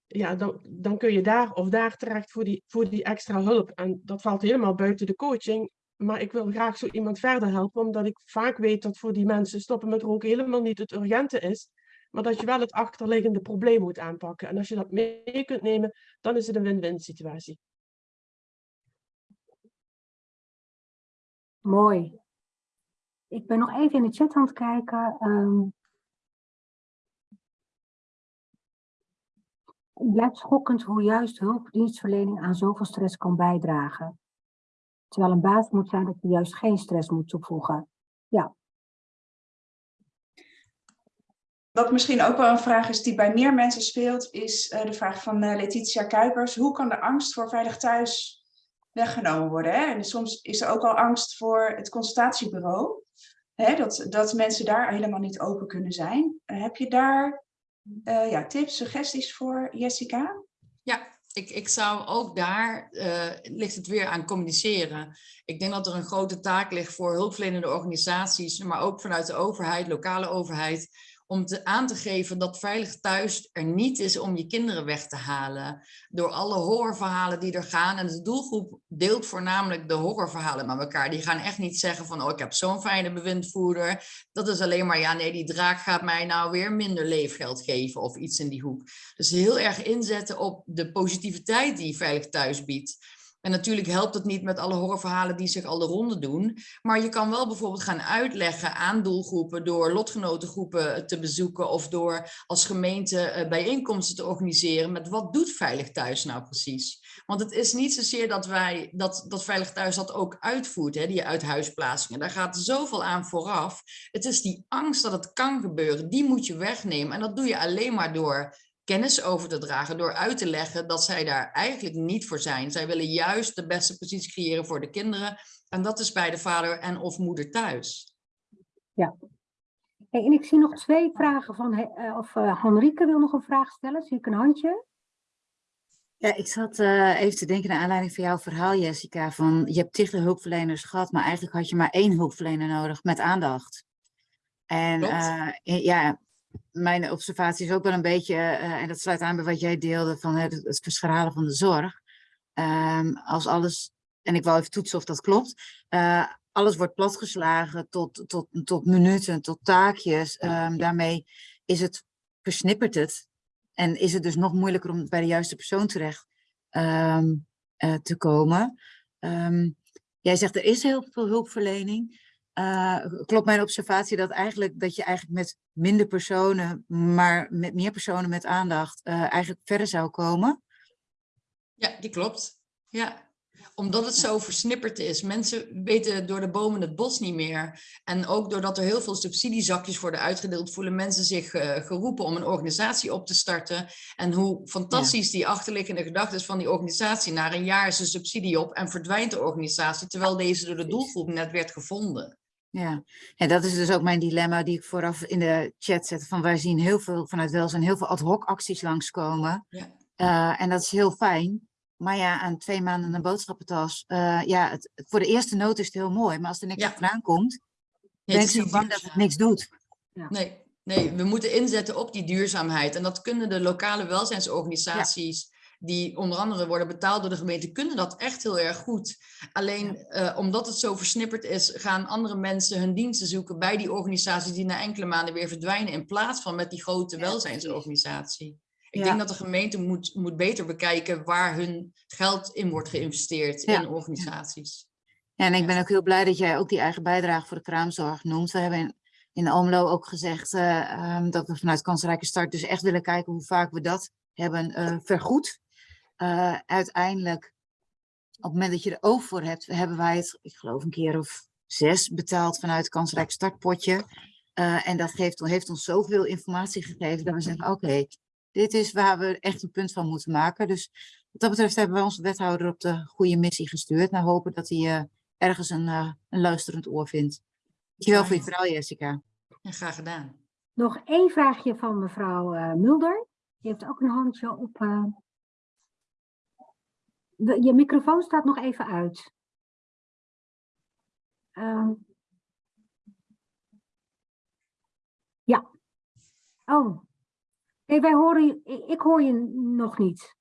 ja, dan, dan kun je daar of daar terecht voor die, voor die extra hulp. En dat valt helemaal buiten de coaching. Maar ik wil graag zo iemand verder helpen, omdat ik vaak weet dat voor die mensen stoppen met roken helemaal niet het urgente is. Maar dat je wel het achterliggende probleem moet aanpakken. En als je dat mee kunt nemen, dan is het een win-win situatie. Mooi. Ik ben nog even in de chat aan het kijken. ehm. het blijft schokkend hoe juist hulpdienstverlening aan zoveel stress kan bijdragen. Terwijl een basis moet zijn dat je juist geen stress moet toevoegen. Ja. Wat misschien ook wel een vraag is die bij meer mensen speelt, is eh, de vraag van eh, Letitia Kuipers. Hoe kan de angst voor veilig thuis weggenomen worden? Hè? En soms is er ook al angst voor het consultatiebureau. Hè? Dat, dat mensen daar helemaal niet open kunnen zijn. Eh, heb je daar eh, ja, tips, suggesties voor, Jessica? Ja, ik, ik zou ook daar, eh, ligt het weer aan communiceren. Ik denk dat er een grote taak ligt voor hulpverlenende organisaties, maar ook vanuit de overheid, lokale overheid, om te, aan te geven dat veilig thuis er niet is om je kinderen weg te halen. Door alle horrorverhalen die er gaan. En de doelgroep deelt voornamelijk de horrorverhalen met elkaar. Die gaan echt niet zeggen van, oh ik heb zo'n fijne bewindvoerder. Dat is alleen maar, ja nee, die draak gaat mij nou weer minder leefgeld geven of iets in die hoek. Dus heel erg inzetten op de positiviteit die veilig thuis biedt. En natuurlijk helpt het niet met alle horrorverhalen die zich al de ronde doen. Maar je kan wel bijvoorbeeld gaan uitleggen aan doelgroepen door lotgenotengroepen te bezoeken of door als gemeente eh, bijeenkomsten te organiseren met wat doet Veilig Thuis nou precies. Want het is niet zozeer dat wij dat, dat Veilig Thuis dat ook uitvoert, hè, die uithuisplaatsingen. Daar gaat zoveel aan vooraf. Het is die angst dat het kan gebeuren, die moet je wegnemen. En dat doe je alleen maar door kennis over te dragen door uit te leggen dat zij daar eigenlijk niet voor zijn. Zij willen juist de beste positie creëren voor de kinderen. En dat is bij de vader en of moeder thuis. Ja. Hey, en ik zie nog twee vragen van, uh, of uh, Henrike wil nog een vraag stellen. Zie ik een handje? Ja, ik zat uh, even te denken naar aanleiding van jouw verhaal, Jessica. Van je hebt tig hulpverleners gehad, maar eigenlijk had je maar één hulpverlener nodig met aandacht. En ja, mijn observatie is ook wel een beetje, uh, en dat sluit aan bij wat jij deelde van het, het verschralen van de zorg. Um, als alles, en ik wil even toetsen of dat klopt, uh, alles wordt platgeslagen tot, tot, tot minuten, tot taakjes. Um, daarmee is het, versnippert het. En is het dus nog moeilijker om bij de juiste persoon terecht um, uh, te komen. jij zegt er is heel veel hulpverlening. Uh, klopt mijn observatie dat eigenlijk dat je eigenlijk met minder personen, maar met meer personen met aandacht uh, eigenlijk verder zou komen? Ja, die klopt. Ja, omdat het zo versnipperd is. Mensen weten door de bomen het bos niet meer. En ook doordat er heel veel subsidiezakjes worden uitgedeeld, voelen mensen zich uh, geroepen om een organisatie op te starten. En hoe fantastisch die achterliggende gedachte is van die organisatie. Na een jaar is een subsidie op en verdwijnt de organisatie, terwijl deze door de doelgroep net werd gevonden. Ja, en dat is dus ook mijn dilemma die ik vooraf in de chat zet. Van wij zien heel veel vanuit welzijn, heel veel ad hoc acties langskomen. Ja. Uh, en dat is heel fijn. Maar ja, aan twee maanden een boodschappentas. Uh, ja, het, voor de eerste noot is het heel mooi. Maar als er niks ja. vandaan komt, nee, ben ik zo bang dat het niks doet. Ja. Nee, nee, we moeten inzetten op die duurzaamheid. En dat kunnen de lokale welzijnsorganisaties die onder andere worden betaald door de gemeente, kunnen dat echt heel erg goed. Alleen uh, omdat het zo versnipperd is, gaan andere mensen hun diensten zoeken bij die organisaties die na enkele maanden weer verdwijnen, in plaats van met die grote welzijnsorganisatie. Ik ja. denk dat de gemeente moet, moet beter bekijken waar hun geld in wordt geïnvesteerd ja. in organisaties. Ja, en ik ben ook heel blij dat jij ook die eigen bijdrage voor de kraamzorg noemt. We hebben in, in Almelo ook gezegd uh, um, dat we vanuit Kansrijke Start dus echt willen kijken hoe vaak we dat hebben uh, vergoed. Uh, uiteindelijk, op het moment dat je er oog voor hebt, hebben wij het, ik geloof een keer of zes betaald vanuit het kansrijk startpotje. Uh, en dat geeft, heeft ons zoveel informatie gegeven dat we zeggen, oké, okay, dit is waar we echt een punt van moeten maken. Dus wat dat betreft hebben we onze wethouder op de goede missie gestuurd. Nou hopen dat hij uh, ergens een, een luisterend oor vindt. Dankjewel ja. voor je verhaal, Jessica. Ja, graag gedaan. Nog één vraagje van mevrouw Mulder. Die heeft ook een handje op, de, je microfoon staat nog even uit. Uh, ja. Oh. Nee, wij horen je, ik, hoor je nog niet.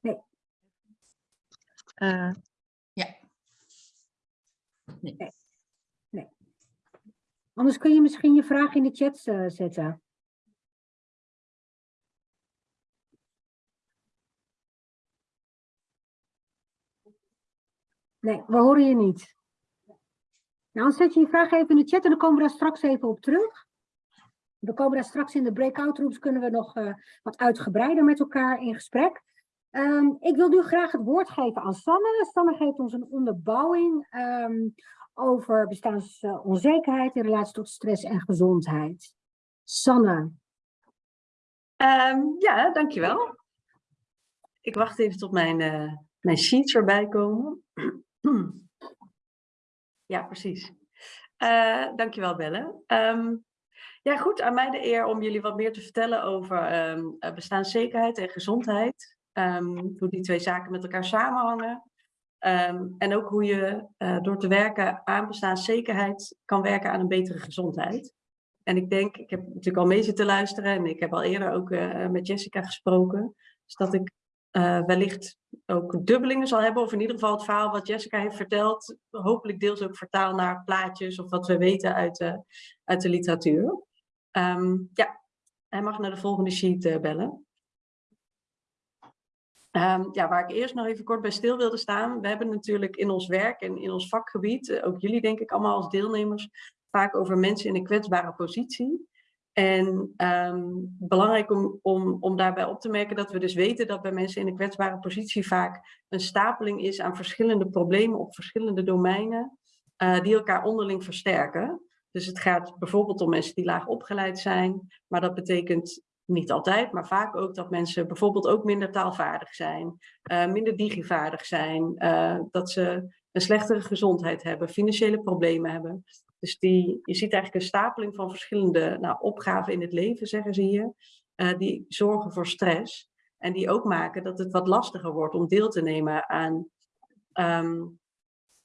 Nee. Uh, ja. Nee. nee. nee. Anders kun je misschien je vraag in de chat uh, zetten. Nee, we horen je niet. Nou, dan zet je je vraag even in de chat en dan komen we daar straks even op terug. We komen daar straks in de breakout rooms, kunnen we nog uh, wat uitgebreider met elkaar in gesprek. Um, ik wil nu graag het woord geven aan Sanne. Sanne geeft ons een onderbouwing um, over bestaansonzekerheid in relatie tot stress en gezondheid. Sanne. Ehm, ja, dankjewel. Ik wacht even tot mijn, uh, mijn sheets erbij komen. ja, precies. Uh, dankjewel, Belle. Um, ja, goed. Aan mij de eer om jullie wat meer te vertellen over um, bestaanszekerheid en gezondheid. hoe die twee zaken met elkaar samenhangen. en ook hoe je uh, door te werken aan bestaanszekerheid kan werken aan een betere gezondheid. En ik denk, ik heb natuurlijk al mee zitten luisteren en ik heb al eerder ook met Jessica gesproken. Dus dat ik uh, wellicht ook dubbelingen zal hebben, of in ieder geval het verhaal wat Jessica heeft verteld, hopelijk deels ook vertaal naar plaatjes of wat we weten uit de, uit de literatuur. Um, ja, hij mag naar de volgende sheet uh, bellen. Um, ja, waar ik eerst nog even kort bij stil wilde staan. We hebben natuurlijk in ons werk en in ons vakgebied, ook jullie denk ik allemaal als deelnemers, vaak over mensen in een kwetsbare positie. En um, belangrijk om, om, om daarbij op te merken dat we dus weten dat bij mensen in een kwetsbare positie vaak een stapeling is aan verschillende problemen op verschillende domeinen uh, die elkaar onderling versterken. Dus het gaat bijvoorbeeld om mensen die laag opgeleid zijn, maar dat betekent niet altijd, maar vaak ook dat mensen bijvoorbeeld ook minder taalvaardig zijn, uh, minder digivaardig zijn, uh, dat ze een slechtere gezondheid hebben, financiële problemen hebben. Dus je ziet eigenlijk een stapeling van verschillende nou, opgaven in het leven, zeggen ze hier, uh, die zorgen voor stress. En die ook maken dat het wat lastiger wordt om deel te nemen aan, um,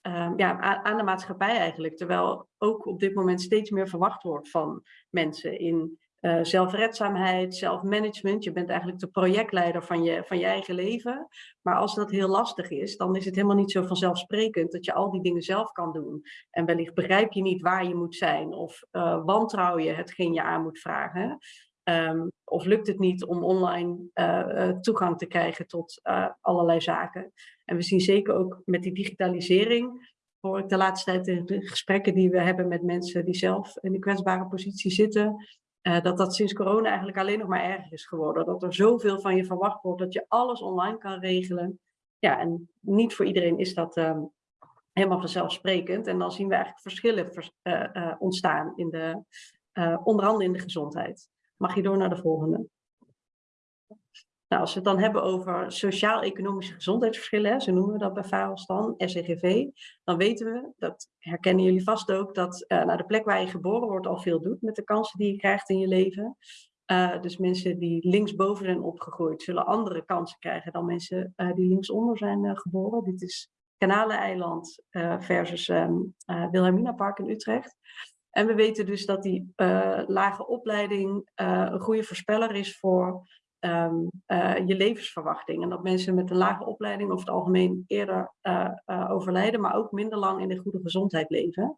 um, ja, aan de maatschappij eigenlijk. Terwijl ook op dit moment steeds meer verwacht wordt van mensen in uh, zelfredzaamheid, zelfmanagement. Je bent eigenlijk de projectleider van je, van je eigen leven. Maar als dat heel lastig is, dan is het helemaal niet zo vanzelfsprekend dat je al die dingen zelf kan doen. En wellicht begrijp je niet waar je moet zijn of uh, wantrouw je hetgeen je aan moet vragen. Um, of lukt het niet om online uh, toegang te krijgen tot allerlei zaken. En we zien zeker ook met die digitalisering hoor ik de laatste tijd in de gesprekken die we hebben met mensen die zelf in een kwetsbare positie zitten, uh, dat dat sinds corona eigenlijk alleen nog maar erger is geworden. Dat er zoveel van je verwacht wordt dat je alles online kan regelen. Ja, en niet voor iedereen is dat um, helemaal vanzelfsprekend. En dan zien we eigenlijk verschillen vers uh, uh, ontstaan, in de, onder andere in de gezondheid. Mag je door naar de volgende? Nou, als we het dan hebben over sociaal-economische gezondheidsverschillen, zo noemen we dat bij VAROS dan, SEGV, dan weten we, dat herkennen jullie vast ook, dat uh, nou, de plek waar je geboren wordt al veel doet met de kansen die je krijgt in je leven. Uh, dus mensen die linksboven zijn opgegroeid, zullen andere kansen krijgen dan mensen uh, die linksonder zijn geboren. Dit is Kanaleneiland versus um, Wilhelmina Park in Utrecht. En we weten dus dat die lage opleiding een goede voorspeller is voor um, uh, je levensverwachting. En dat mensen met een lage opleiding over het algemeen eerder uh, uh, overlijden, maar ook minder lang in een goede gezondheid leven.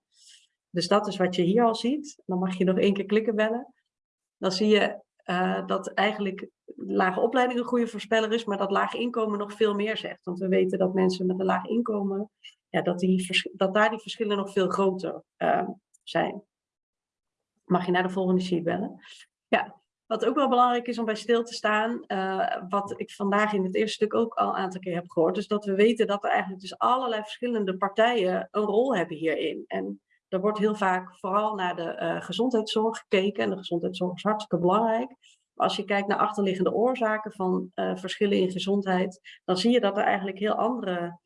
Dus dat is wat je hier al ziet. Dan mag je nog één keer klikken bellen. Dan zie je dat eigenlijk lage opleiding een goede voorspeller is, maar dat lage inkomen nog veel meer zegt. Want we weten dat mensen met een laag inkomen, ja, dat, die, dat daar die verschillen nog veel groter zijn. Mag je naar de volgende sheet bellen? Ja, wat ook wel belangrijk is om bij stil te staan, uh, wat ik vandaag in het eerste stuk ook al een aantal keer heb gehoord, is dat we weten dat er eigenlijk dus allerlei verschillende partijen een rol hebben hierin. En er wordt heel vaak vooral naar de uh, gezondheidszorg gekeken en de gezondheidszorg is hartstikke belangrijk. Maar als je kijkt naar achterliggende oorzaken van uh, verschillen in gezondheid, dan zie je dat er eigenlijk heel andere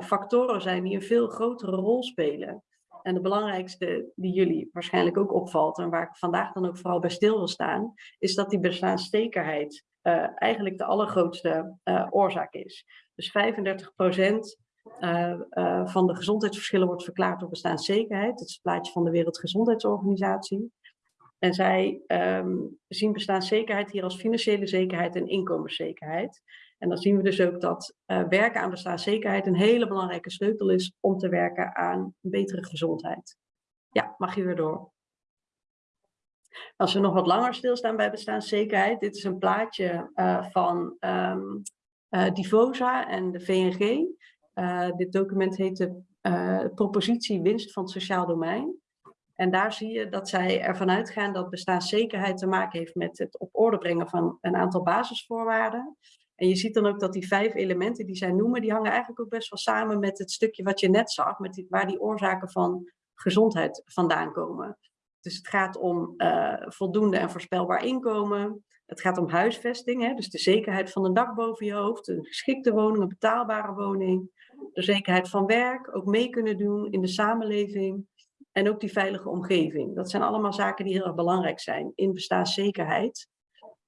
factoren zijn die een veel grotere rol spelen. En de belangrijkste die jullie waarschijnlijk ook opvalt en waar ik vandaag dan ook vooral bij stil wil staan, is dat die bestaanszekerheid uh, eigenlijk de allergrootste uh, oorzaak is. Dus 35 procent uh, van de gezondheidsverschillen wordt verklaard door bestaanszekerheid. Dat is het plaatje van de Wereldgezondheidsorganisatie. En zij um, zien bestaanszekerheid hier als financiële zekerheid en inkomenszekerheid. En dan zien we dus ook dat uh, werken aan bestaanszekerheid een hele belangrijke sleutel is om te werken aan betere gezondheid. Ja, mag je weer door. Als we nog wat langer stilstaan bij bestaanszekerheid, dit is een plaatje uh, van um, Divosa en de VNG. dit document heet de propositie winst van het sociaal domein. En daar zie je dat zij ervan uitgaan dat bestaanszekerheid te maken heeft met het op orde brengen van een aantal basisvoorwaarden. En je ziet dan ook dat die vijf elementen die zij noemen, die hangen eigenlijk ook best wel samen met het stukje wat je net zag, met waar die oorzaken van gezondheid vandaan komen. Dus het gaat om eh, voldoende en voorspelbaar inkomen. Het gaat om huisvesting, hè, dus de zekerheid van een dak boven je hoofd, een geschikte woning, een betaalbare woning. De zekerheid van werk, ook mee kunnen doen in de samenleving. En ook die veilige omgeving. Dat zijn allemaal zaken die heel erg belangrijk zijn in bestaanszekerheid.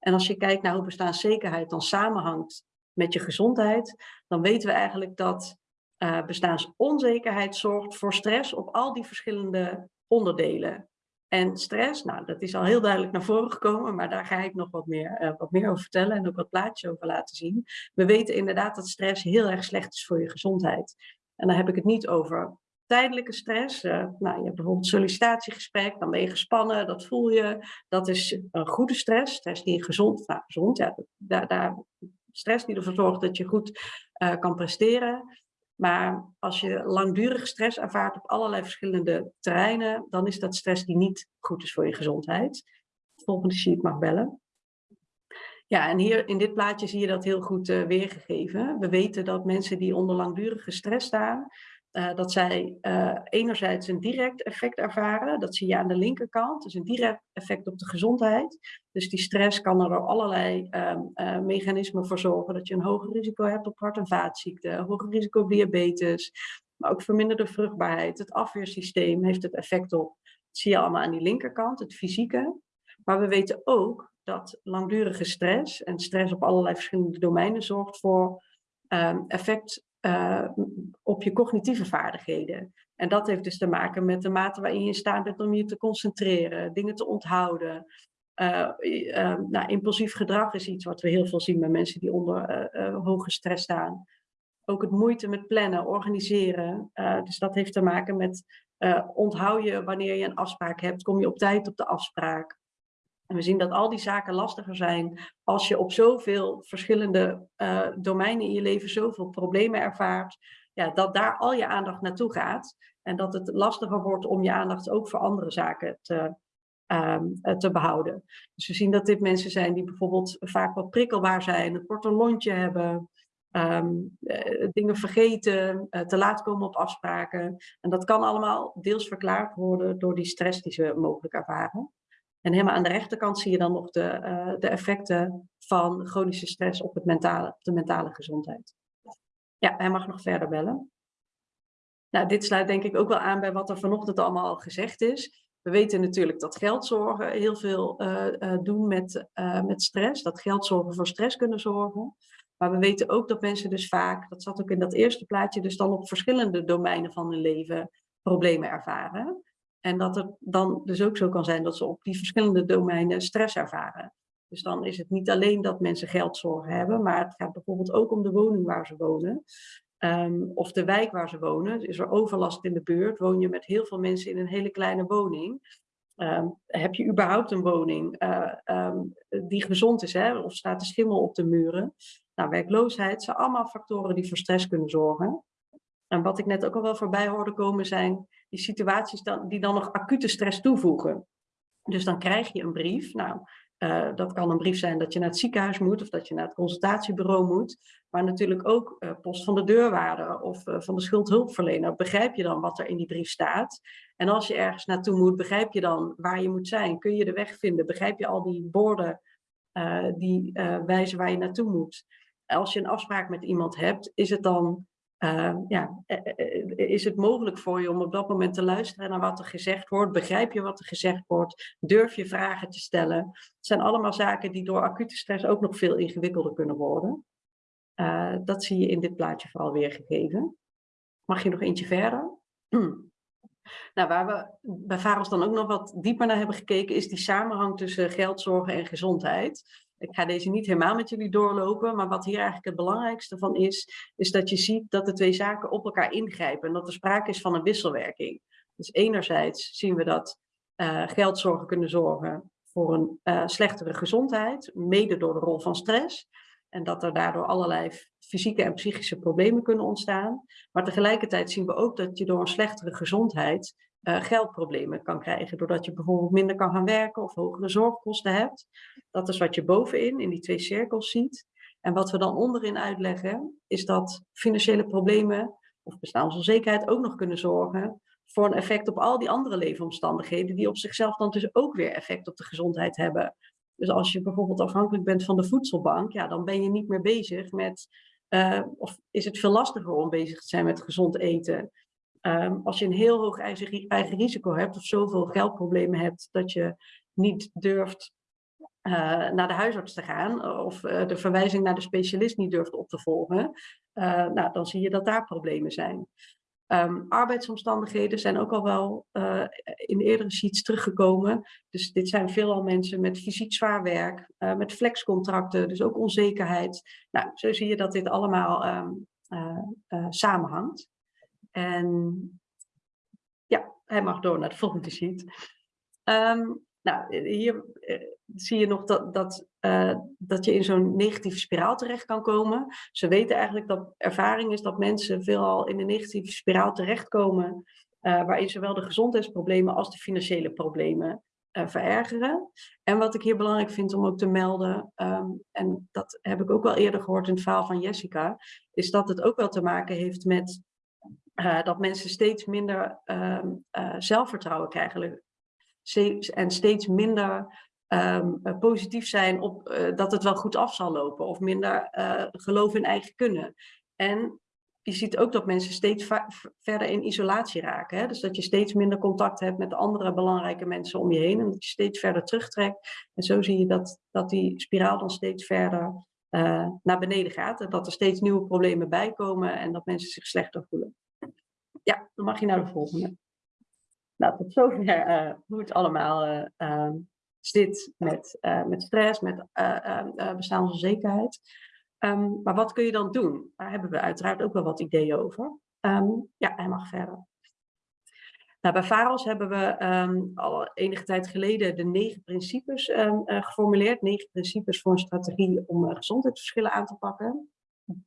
En als je kijkt naar hoe bestaanszekerheid dan samenhangt met je gezondheid, dan weten we eigenlijk dat uh, bestaansonzekerheid zorgt voor stress op al die verschillende onderdelen. En stress, nou, dat is al heel duidelijk naar voren gekomen, maar daar ga ik nog wat meer, uh, wat meer over vertellen en ook wat plaatjes over laten zien. We weten inderdaad dat stress heel erg slecht is voor je gezondheid. En dan heb ik het niet over tijdelijke stress. Uh, nou, je hebt bijvoorbeeld sollicitatiegesprek, dan ben je gespannen, dat voel je. Dat is een goede stress, stress die gezond, nou, gezond, ja, daar, daar, stress die ervoor zorgt dat je goed uh, kan presteren. Maar als je langdurige stress ervaart op allerlei verschillende terreinen, dan is dat stress die niet goed is voor je gezondheid. Volgende sheet mag bellen. Ja, en hier in dit plaatje zie je dat heel goed uh, weergegeven. We weten dat mensen die onder langdurige stress staan, uh, dat zij uh, enerzijds een direct effect ervaren. Dat zie je aan de linkerkant, dus een direct effect op de gezondheid. Dus die stress kan er door allerlei uh, mechanismen voor zorgen dat je een hoger risico hebt op hart- en vaatziekten, hoger risico op diabetes, maar ook verminderde vruchtbaarheid. Het afweersysteem heeft het effect op. Dat zie je allemaal aan die linkerkant, het fysieke. Maar we weten ook dat langdurige stress en stress op allerlei verschillende domeinen zorgt voor um, effect uh, op je cognitieve vaardigheden. En dat heeft dus te maken met de mate waarin je in staat bent om je te concentreren, dingen te onthouden. Uh, uh, nou, impulsief gedrag is iets wat we heel veel zien bij mensen die onder hoge stress staan. Ook het moeite met plannen, organiseren. dus dat heeft te maken met onthoud je wanneer je een afspraak hebt, kom je op tijd op de afspraak. We zien dat al die zaken lastiger zijn als je op zoveel verschillende uh, domeinen in je leven zoveel problemen ervaart. Ja, dat daar al je aandacht naartoe gaat. En dat het lastiger wordt om je aandacht ook voor andere zaken te, um, te behouden. Dus we zien dat dit mensen zijn die bijvoorbeeld vaak wat prikkelbaar zijn, een korter lontje hebben, um, uh, dingen vergeten, te laat komen op afspraken. En dat kan allemaal deels verklaard worden door die stress die ze mogelijk ervaren. En helemaal aan de rechterkant zie je dan nog de, uh, de effecten van chronische stress op, het mentale, op de mentale gezondheid. Ja, hij mag nog verder bellen. Nou, dit sluit denk ik ook wel aan bij wat er vanochtend allemaal al gezegd is. We weten natuurlijk dat geldzorgen heel veel uh, uh, doen met, met stress. Dat geldzorgen voor stress kunnen zorgen. Maar we weten ook dat mensen dus vaak, dat zat ook in dat eerste plaatje, dus dan op verschillende domeinen van hun leven problemen ervaren. En dat het dan dus ook zo kan zijn dat ze op die verschillende domeinen stress ervaren. Dus dan is het niet alleen dat mensen geldzorgen hebben, maar het gaat bijvoorbeeld ook om de woning waar ze wonen. Um, of de wijk waar ze wonen. Is er overlast in de buurt? Woon je met heel veel mensen in een hele kleine woning? Um, heb je überhaupt een woning uh, um, die gezond is? Hè? Of staat er schimmel op de muren? Nou, werkloosheid zijn allemaal factoren die voor stress kunnen zorgen. En wat ik net ook al wel voorbij hoorde komen zijn die situaties dan, die dan nog acute stress toevoegen. Dus dan krijg je een brief. Nou, uh, dat kan een brief zijn dat je naar het ziekenhuis moet of dat je naar het consultatiebureau moet. Maar natuurlijk ook uh, post van de deurwaarder of uh, van de schuldhulpverlener. Begrijp je dan wat er in die brief staat? En als je ergens naartoe moet, begrijp je dan waar je moet zijn? Kun je de weg vinden? Begrijp je al die borden die wijzen waar je naartoe moet? Als je een afspraak met iemand hebt, is het dan uh, ja, eh, eh, is het mogelijk voor je om op dat moment te luisteren naar wat er gezegd wordt? Begrijp je wat er gezegd wordt? Durf je vragen te stellen? Het zijn allemaal zaken die door acute stress ook nog veel ingewikkelder kunnen worden. Dat zie je in dit plaatje vooral weergegeven. Mag je nog eentje verder? Nou, waar we bij VAROS dan ook nog wat dieper naar hebben gekeken, is die samenhang tussen geldzorgen en gezondheid. Ik ga deze niet helemaal met jullie doorlopen, maar wat hier eigenlijk het belangrijkste van is, is dat je ziet dat de twee zaken op elkaar ingrijpen en dat er sprake is van een wisselwerking. Dus enerzijds zien we dat uh, geldzorgen kunnen zorgen voor een uh, slechtere gezondheid, mede door de rol van stress. En dat er daardoor allerlei fysieke en psychische problemen kunnen ontstaan. Maar tegelijkertijd zien we ook dat je door een slechtere gezondheid uh, geldproblemen kan krijgen. Doordat je bijvoorbeeld minder kan gaan werken of hogere zorgkosten hebt. Dat is wat je bovenin in die twee cirkels ziet. En wat we dan onderin uitleggen, is dat financiële problemen of bestaansonzekerheid ook nog kunnen zorgen voor een effect op al die andere leefomstandigheden, die op zichzelf dan dus ook weer effect op de gezondheid hebben. Dus als je bijvoorbeeld afhankelijk bent van de voedselbank, ja, dan ben je niet meer bezig met, uh, of is het veel lastiger om bezig te zijn met gezond eten. Um, als je een heel hoog eigen, eigen risico hebt of zoveel geldproblemen hebt dat je niet durft uh, naar de huisarts te gaan of uh, de verwijzing naar de specialist niet durft op te volgen, nou, dan zie je dat daar problemen zijn. Um, arbeidsomstandigheden zijn ook al wel in eerdere sheets teruggekomen. Dus dit zijn veelal mensen met fysiek zwaar werk, met flexcontracten, dus ook onzekerheid. Nou, zo zie je dat dit allemaal uh, samenhangt. En ja, hij mag door naar de volgende sheet. Um, nou, hier zie je nog dat, dat, uh, dat je in zo'n negatieve spiraal terecht kan komen. Ze weten eigenlijk dat ervaring is dat mensen veelal in een negatieve spiraal terechtkomen, uh, waarin zowel de gezondheidsproblemen als de financiële problemen verergeren. En wat ik hier belangrijk vind om ook te melden, um, en dat heb ik ook wel eerder gehoord in het verhaal van Jessica, is dat het ook wel te maken heeft met dat mensen steeds minder um, zelfvertrouwen krijgen en steeds minder um, positief zijn op dat het wel goed af zal lopen of minder geloof in eigen kunnen. En je ziet ook dat mensen steeds verder in isolatie raken. Hè? Dus dat je steeds minder contact hebt met de andere belangrijke mensen om je heen en dat je steeds verder terugtrekt. En zo zie je dat, dat die spiraal dan steeds verder naar beneden gaat. En dat er steeds nieuwe problemen bij komen en dat mensen zich slechter voelen. Ja, dan mag je naar de volgende. Nou, tot zover uh, hoe het allemaal uh, uh, zit met, met stress, met bestaansonzekerheid. Um, maar wat kun je dan doen? Daar hebben we uiteraard ook wel wat ideeën over. Um, ja, hij mag verder. Nou, bij VAROS hebben we um, al enige tijd geleden de negen principes geformuleerd. Negen principes voor een strategie om gezondheidsverschillen aan te pakken.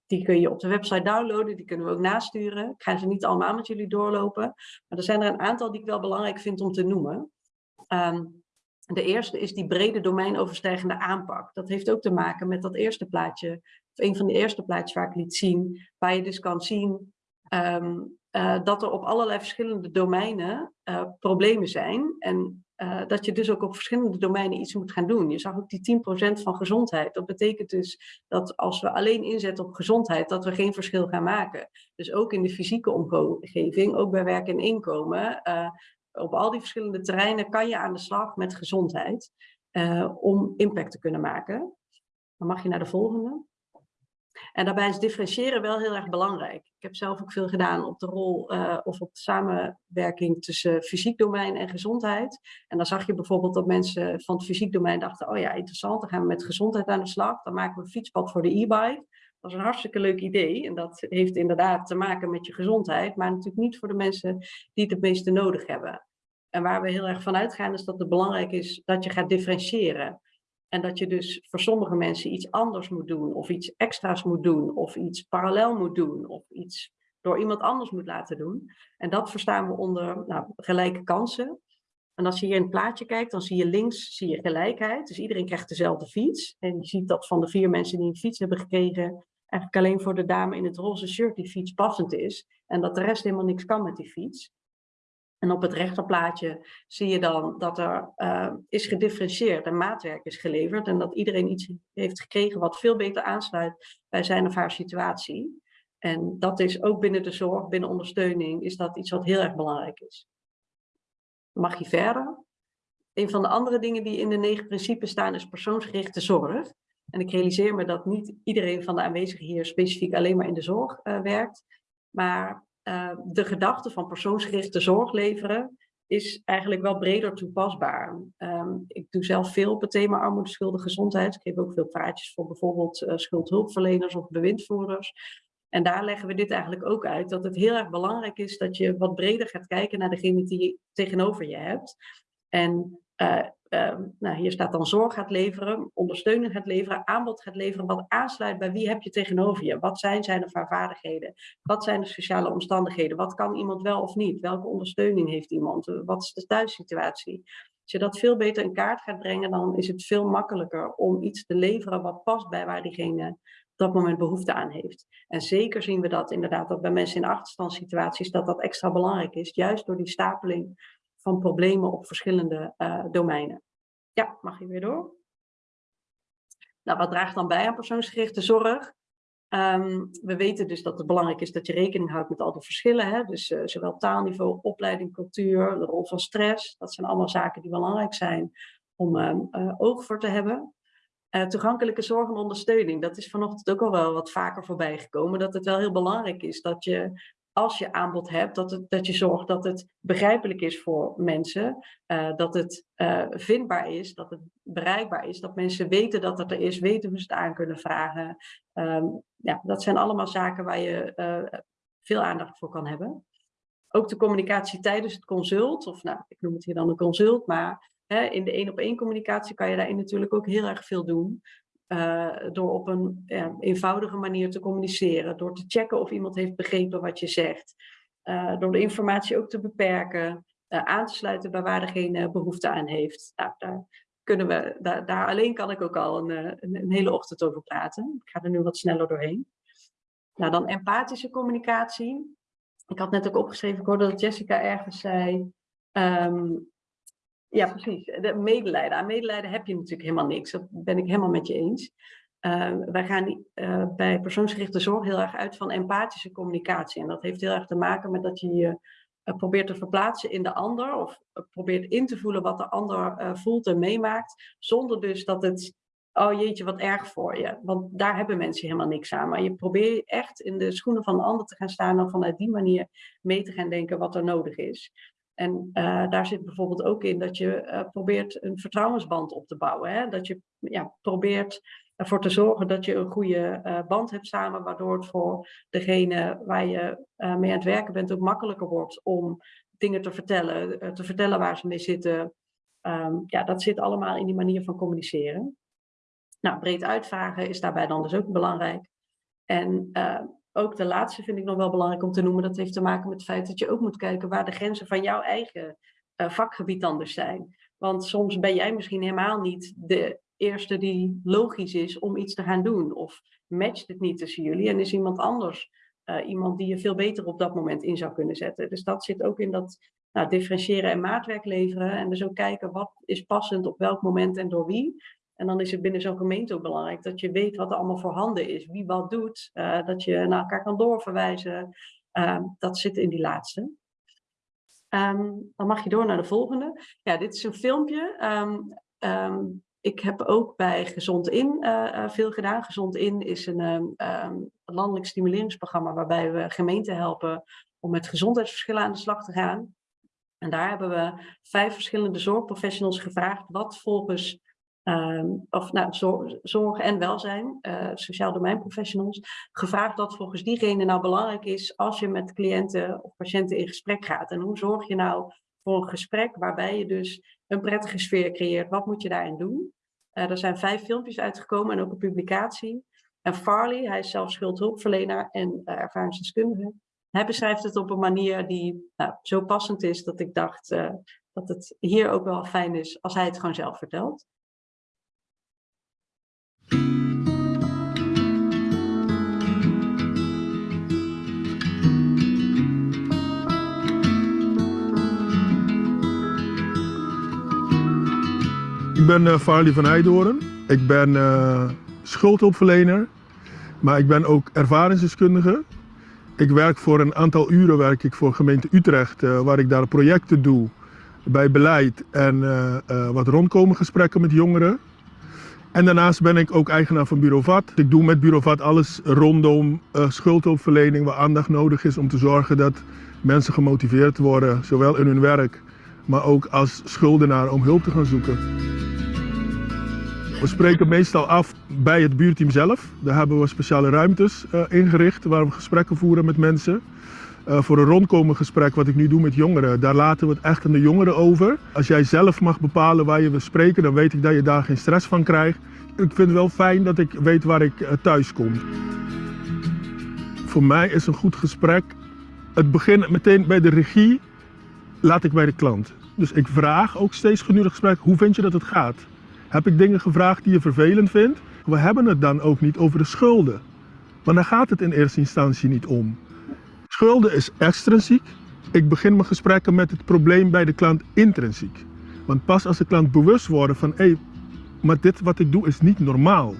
Die kun je op de website downloaden, die kunnen we ook nasturen. Ik ga ze niet allemaal met jullie doorlopen, maar er zijn er een aantal die ik wel belangrijk vind om te noemen. Um, de eerste is die brede domeinoverstijgende aanpak. Dat heeft ook te maken met dat eerste plaatje, of een van de eerste plaatjes waar ik liet zien, waar je dus kan zien um, uh, dat er op allerlei verschillende domeinen uh, problemen zijn. En uh, dat je dus ook op verschillende domeinen iets moet gaan doen. Je zag ook die 10% van gezondheid. Dat betekent dus dat als we alleen inzetten op gezondheid, dat we geen verschil gaan maken. Dus ook in de fysieke omgeving, ook bij werk en inkomen, op al die verschillende terreinen kan je aan de slag met gezondheid om impact te kunnen maken. Dan mag je naar de volgende. En daarbij is differentiëren wel heel erg belangrijk. Ik heb zelf ook veel gedaan op de rol uh, of op de samenwerking tussen fysiek domein en gezondheid. En dan zag je bijvoorbeeld dat mensen van het fysiek domein dachten, oh ja, interessant, dan gaan we met gezondheid aan de slag. Dan maken we een fietspad voor de e-bike. Dat is een hartstikke leuk idee en dat heeft inderdaad te maken met je gezondheid, maar natuurlijk niet voor de mensen die het het meeste nodig hebben. En waar we heel erg van uitgaan is dat het belangrijk is dat je gaat differentiëren. En dat je dus voor sommige mensen iets anders moet doen, of iets extra's moet doen, of iets parallel moet doen, of iets door iemand anders moet laten doen. En dat verstaan we onder nou, gelijke kansen. En als je hier in het plaatje kijkt, dan zie je links zie je gelijkheid. Dus iedereen krijgt dezelfde fiets. En je ziet dat van de vier mensen die een fiets hebben gekregen, eigenlijk alleen voor de dame in het roze shirt die fiets passend is. En dat de rest helemaal niks kan met die fiets. En op het rechterplaatje zie je dan dat er uh, is gedifferentieerd en maatwerk is geleverd. En dat iedereen iets heeft gekregen wat veel beter aansluit bij zijn of haar situatie. En dat is ook binnen de zorg, binnen ondersteuning, is dat iets wat heel erg belangrijk is. Mag je verder? Een van de andere dingen die in de negen principes staan is persoonsgerichte zorg. En ik realiseer me dat niet iedereen van de aanwezigen hier specifiek alleen maar in de zorg uh, werkt. Maar uh, de gedachte van persoonsgerichte zorg leveren is eigenlijk wel breder toepasbaar. Um, ik doe zelf veel op het thema armoede, schulden, gezondheid. Ik geef ook veel praatjes voor bijvoorbeeld uh, schuldhulpverleners of bewindvoerders. En daar leggen we dit eigenlijk ook uit, dat het heel erg belangrijk is dat je wat breder gaat kijken naar degene die je tegenover je hebt. En nou, hier staat dan zorg gaat leveren, ondersteuning gaat leveren, aanbod gaat leveren, wat aansluit bij wie heb je tegenover je? Wat zijn zijn of haar vaardigheden? Wat zijn de sociale omstandigheden? Wat kan iemand wel of niet? Welke ondersteuning heeft iemand? Wat is de thuissituatie? Als je dat veel beter in kaart gaat brengen, dan is het veel makkelijker om iets te leveren wat past bij waar diegene op dat moment behoefte aan heeft. En zeker zien we dat inderdaad dat bij mensen in achterstandssituaties dat dat extra belangrijk is, juist door die stapeling van problemen op verschillende uh, domeinen. Ja, mag je weer door? Nou, wat draagt dan bij aan persoonsgerichte zorg? Um, we weten dus dat het belangrijk is dat je rekening houdt met al die verschillen. Hè? Dus uh, zowel taalniveau, opleiding, cultuur, de rol van stress. Dat zijn allemaal zaken die belangrijk zijn om uh, uh, oog voor te hebben. toegankelijke zorg en ondersteuning. Dat is vanochtend ook al wel wat vaker voorbij gekomen. Dat het wel heel belangrijk is dat je als je aanbod hebt, dat, het, dat je zorgt dat het begrijpelijk is voor mensen, uh, dat het uh, vindbaar is, dat het bereikbaar is, dat mensen weten dat het er is, weten hoe ze het aan kunnen vragen. Um, ja, dat zijn allemaal zaken waar je uh, veel aandacht voor kan hebben. Ook de communicatie tijdens het consult, of nou, ik noem het hier dan een consult, maar hè, in de één-op-één communicatie kan je daarin natuurlijk ook heel erg veel doen. Uh, door op een eenvoudige manier te communiceren, door te checken of iemand heeft begrepen wat je zegt, uh, door de informatie ook te beperken, uh, aan te sluiten bij waar degene behoefte aan heeft. Nou, daar, kunnen we, daar, alleen kan ik ook al een, een, hele ochtend over praten. Ik ga er nu wat sneller doorheen. Nou, dan empathische communicatie. Ik had net ook opgeschreven, ik hoorde dat Jessica ergens zei, um, ja, precies. De medelijden. Aan medelijden heb je natuurlijk helemaal niks. Dat ben ik helemaal met je eens. Uh, wij gaan uh, bij persoonsgerichte zorg heel erg uit van empathische communicatie. En dat heeft heel erg te maken met dat je je uh, probeert te verplaatsen in de ander. Of probeert in te voelen wat de ander voelt en meemaakt. Zonder dus dat het, oh jeetje, wat erg voor je. Want daar hebben mensen helemaal niks aan. Maar je probeert echt in de schoenen van de ander te gaan staan. En vanuit die manier mee te gaan denken wat er nodig is. En uh, daar zit bijvoorbeeld ook in dat je uh, probeert een vertrouwensband op te bouwen. Hè? Dat je ja, probeert ervoor te zorgen dat je een goede uh, band hebt samen, waardoor het voor degene waar je mee aan het werken bent ook makkelijker wordt om dingen te vertellen, te vertellen waar ze mee zitten. Um, ja, dat zit allemaal in die manier van communiceren. Nou, breed uitvragen is daarbij dan dus ook belangrijk. En ook de laatste vind ik nog wel belangrijk om te noemen. Dat heeft te maken met het feit dat je ook moet kijken waar de grenzen van jouw eigen uh, vakgebied anders zijn. Want soms ben jij misschien helemaal niet de eerste die logisch is om iets te gaan doen. Of matcht het niet tussen jullie en is iemand anders uh, iemand die je veel beter op dat moment in zou kunnen zetten. Dus dat zit ook in dat nou, differentiëren en maatwerk leveren. En dus ook kijken wat is passend op welk moment en door wie. En dan is het binnen zo'n gemeente ook belangrijk dat je weet wat er allemaal voorhanden is, wie wat doet, uh, dat je naar elkaar kan doorverwijzen. Uh, dat zit in die laatste. Um, dan mag je door naar de volgende. Ja, dit is een filmpje. Um, ik heb ook bij Gezond In uh, veel gedaan. Gezond In is een landelijk stimuleringsprogramma waarbij we gemeenten helpen om met gezondheidsverschillen aan de slag te gaan. En daar hebben we vijf verschillende zorgprofessionals gevraagd wat volgens Um, of nou, zorg, en welzijn, uh, sociaal domeinprofessionals, gevraagd wat volgens diegene nou belangrijk is als je met cliënten of patiënten in gesprek gaat. En hoe zorg je nou voor een gesprek waarbij je dus een prettige sfeer creëert? Wat moet je daarin doen? Uh, er zijn vijf filmpjes uitgekomen en ook een publicatie. En Farley, hij is zelf schuldhulpverlener en uh, ervaringsdeskundige. Hij beschrijft het op een manier die nou, zo passend is dat ik dacht dat het hier ook wel fijn is als hij het gewoon zelf vertelt. Ik ben uh, Farley van Heidoren. Ik ben uh, schuldhulpverlener, maar ik ben ook ervaringsdeskundige. Ik werk voor een aantal uren werk ik voor gemeente Utrecht, uh, waar ik daar projecten doe bij beleid en wat rondkomen gesprekken met jongeren. En daarnaast ben ik ook eigenaar van Bureau VAT. Ik doe met Bureau VAT alles rondom uh, schuldhulpverlening waar aandacht nodig is om te zorgen dat mensen gemotiveerd worden, zowel in hun werk, maar ook als schuldenaar om hulp te gaan zoeken. We spreken meestal af bij het buurteam zelf. Daar hebben we speciale ruimtes uh, ingericht waar we gesprekken voeren met mensen. Uh, voor een rondkomen gesprek wat ik nu doe met jongeren, daar laten we het echt aan de jongeren over. Als jij zelf mag bepalen waar je wil spreken, dan weet ik dat je daar geen stress van krijgt. Ik vind het wel fijn dat ik weet waar ik uh, thuis kom. Voor mij is een goed gesprek, het begint meteen bij de regie, laat ik bij de klant. Dus ik vraag ook steeds gedurende gesprek, hoe vind je dat het gaat? Heb ik dingen gevraagd die je vervelend vindt? We hebben het dan ook niet over de schulden. Maar daar gaat het in eerste instantie niet om. Schulden is extrinsiek. Ik begin mijn gesprekken met het probleem bij de klant intrinsiek. Want pas als de klant bewust wordt van, hé, maar dit wat ik doe is niet normaal.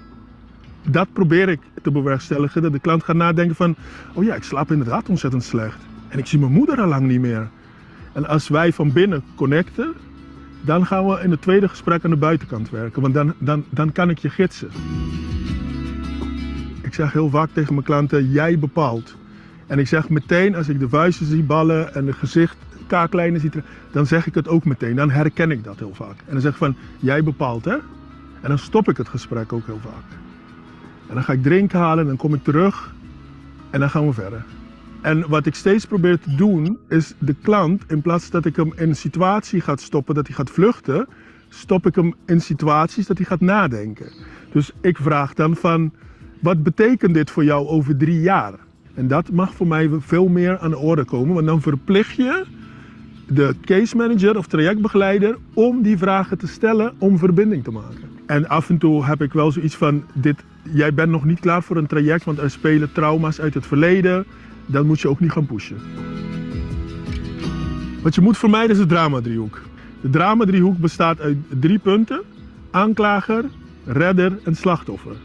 Dat probeer ik te bewerkstelligen, dat de klant gaat nadenken van, oh ja, ik slaap inderdaad ontzettend slecht. En ik zie mijn moeder al lang niet meer. En als wij van binnen connecten, dan gaan we in het tweede gesprek aan de buitenkant werken. Want dan, dan, dan kan ik je gidsen. Ik zeg heel vaak tegen mijn klanten, jij bepaalt. En ik zeg meteen, als ik de vuisten zie ballen en het gezicht kaaklijnen zie, dan zeg ik het ook meteen. Dan herken ik dat heel vaak. En dan zeg ik van, jij bepaalt hè. En dan stop ik het gesprek ook heel vaak. En dan ga ik drinken halen en dan kom ik terug en dan gaan we verder. En wat ik steeds probeer te doen, is de klant, in plaats dat ik hem in een situatie ga stoppen dat hij gaat vluchten, stop ik hem in situaties dat hij gaat nadenken. Dus ik vraag dan van, wat betekent dit voor jou over drie jaar? En dat mag voor mij veel meer aan de orde komen, want dan verplicht je de case manager of trajectbegeleider om die vragen te stellen om verbinding te maken. En af en toe heb ik wel zoiets van, dit, jij bent nog niet klaar voor een traject, want er spelen trauma's uit het verleden. Dan moet je ook niet gaan pushen. Wat je moet vermijden is de dramadriehoek. De dramadriehoek bestaat uit drie punten. Aanklager, redder en slachtoffer.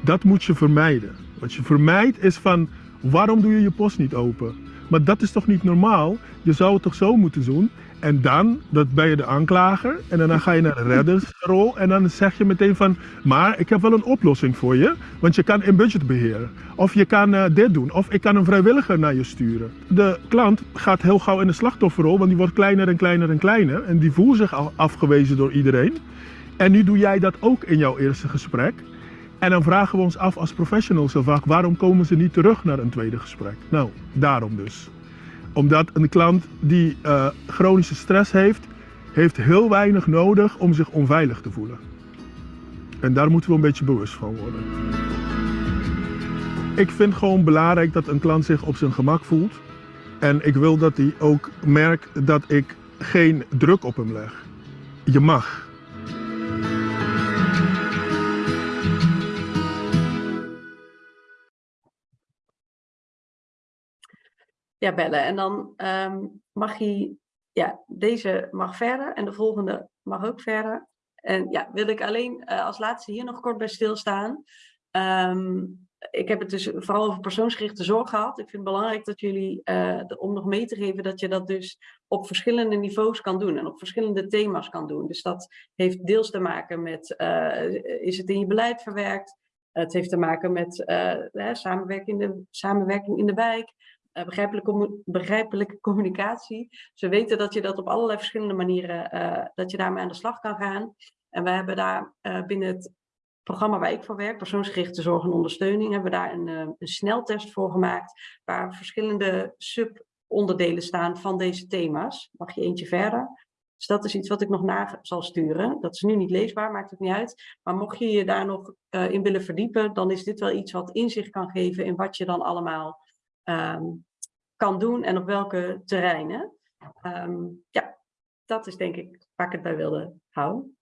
Dat moet je vermijden. Wat je vermijdt is van, waarom doe je je post niet open? Maar dat is toch niet normaal? Je zou het toch zo moeten doen? En dan dat ben je de aanklager en dan ga je naar de reddersrol en dan zeg je meteen van, maar ik heb wel een oplossing voor je, want je kan in budgetbeheer of je kan uh, dit doen of ik kan een vrijwilliger naar je sturen. De klant gaat heel gauw in de slachtofferrol, want die wordt kleiner en kleiner en kleiner en die voelt zich al afgewezen door iedereen. En nu doe jij dat ook in jouw eerste gesprek. En dan vragen we ons af als professionals heel vaak, waarom komen ze niet terug naar een tweede gesprek? Nou, daarom dus omdat een klant die uh, chronische stress heeft, heeft heel weinig nodig om zich onveilig te voelen. En daar moeten we een beetje bewust van worden. Ik vind gewoon belangrijk dat een klant zich op zijn gemak voelt. En ik wil dat hij ook merkt dat ik geen druk op hem leg. Je mag. Ja, bellen. En dan ehm, mag hij, ja, deze mag verder en de volgende mag ook verder. En ja, wil ik alleen uh, als laatste hier nog kort bij stilstaan. Um, ik heb het dus vooral over persoonsgerichte zorg gehad. Ik vind het belangrijk dat jullie, uh, om nog mee te geven, dat je dat dus op verschillende niveaus kan doen en op verschillende thema's kan doen. Dus dat heeft deels te maken met, uh, is het in je beleid verwerkt? Het heeft te maken met samenwerking, in de, samenwerking in de wijk. Uh, begrijpelijke, begrijpelijke communicatie. Ze weten dat je dat op allerlei verschillende manieren, uh, dat je daarmee aan de slag kan gaan. En we hebben daar uh, binnen het programma waar ik voor werk, persoonsgerichte zorg en ondersteuning, hebben we daar een, een sneltest voor gemaakt, waar verschillende subonderdelen staan van deze thema's. Mag je eentje verder? Dus dat is iets wat ik nog na zal sturen. Dat is nu niet leesbaar, maakt het niet uit. Maar mocht je je daar nog in willen verdiepen, dan is dit wel iets wat inzicht kan geven in wat je dan allemaal um, kan doen en op welke terreinen. Um, ja, dat is denk ik waar ik het bij wilde houden.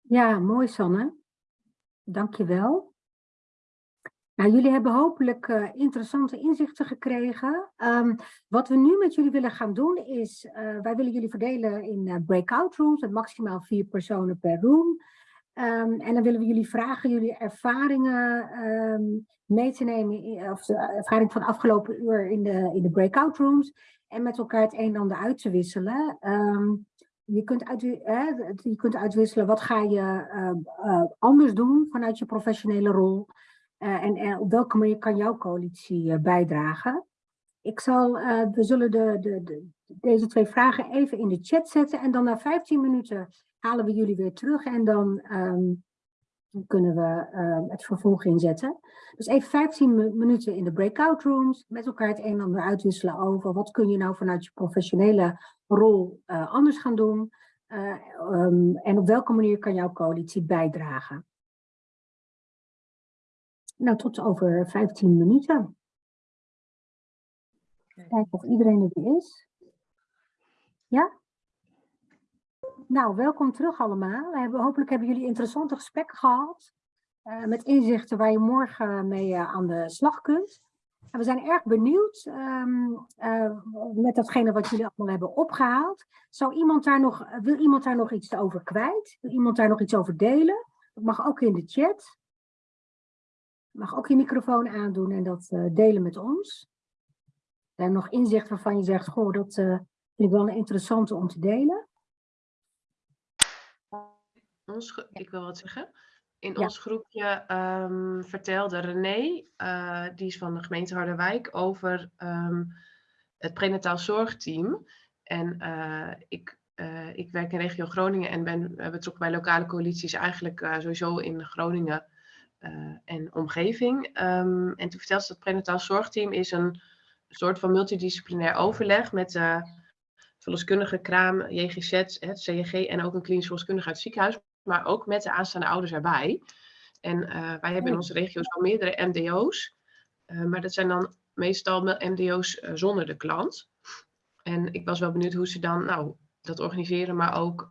Ja, mooi Sanne. Dank je wel. Nou, jullie hebben hopelijk uh, interessante inzichten gekregen. Um, wat we nu met jullie willen gaan doen is, uh, wij willen jullie verdelen in uh, breakout rooms, met maximaal vier personen per room. Um, en dan willen we jullie vragen jullie ervaringen um, mee te nemen, of de ervaring van de afgelopen uur in de, in de breakout rooms, en met elkaar het een en ander uit te wisselen. Um, je, kunt uit, eh, je kunt uitwisselen wat ga je uh, anders doen vanuit je professionele rol, en, en, op welke manier kan jouw coalitie bijdragen. Ik zal, we zullen de, de, de, deze twee vragen even in de chat zetten en dan na 15 minuten halen we jullie weer terug en dan um, kunnen we uh, het vervolg inzetten. Dus even 15 minuten in de breakout rooms, met elkaar het een en ander uitwisselen over wat kun je nou vanuit je professionele rol uh, anders gaan doen uh, um, en op welke manier kan jouw coalitie bijdragen. Nou, tot over 15 minuten. Kijken of iedereen er weer is. Ja? Nou, welkom terug allemaal. We hebben, hopelijk hebben jullie interessante gesprekken gehad. eh, met inzichten waar je morgen mee eh, aan de slag kunt. En we zijn erg benieuwd eh, met datgene wat jullie allemaal hebben opgehaald. Zou iemand daar nog, wil iemand daar nog iets over kwijt? Wil iemand daar nog iets over delen? Dat mag ook in de chat. Mag ook je microfoon aandoen en dat delen met ons. Daar nog inzicht waarvan je zegt, goh, dat vind ik wel een interessante om te delen. Ons, ik wil wat zeggen. In Ja. ons groepje ehm, vertelde René, eh, die is van de gemeente Harderwijk, over ehm, het prenataal zorgteam. En eh, ik, eh, ik werk in regio Groningen en ben betrokken bij lokale coalities eigenlijk sowieso in Groningen en omgeving. Ehm, en toen vertelde ze dat het prenataal zorgteam is een soort van multidisciplinair overleg met verloskundige, kraam, JGZ, het en ook een klinisch verloskundige uit het ziekenhuis maar ook met de aanstaande ouders erbij. En eh, wij hebben in Oei. onze regio's al meerdere MDO's, eh, maar dat zijn dan meestal me- MDO's eh, zonder de klant. En ik was wel benieuwd hoe ze dan nou, dat organiseren, maar ook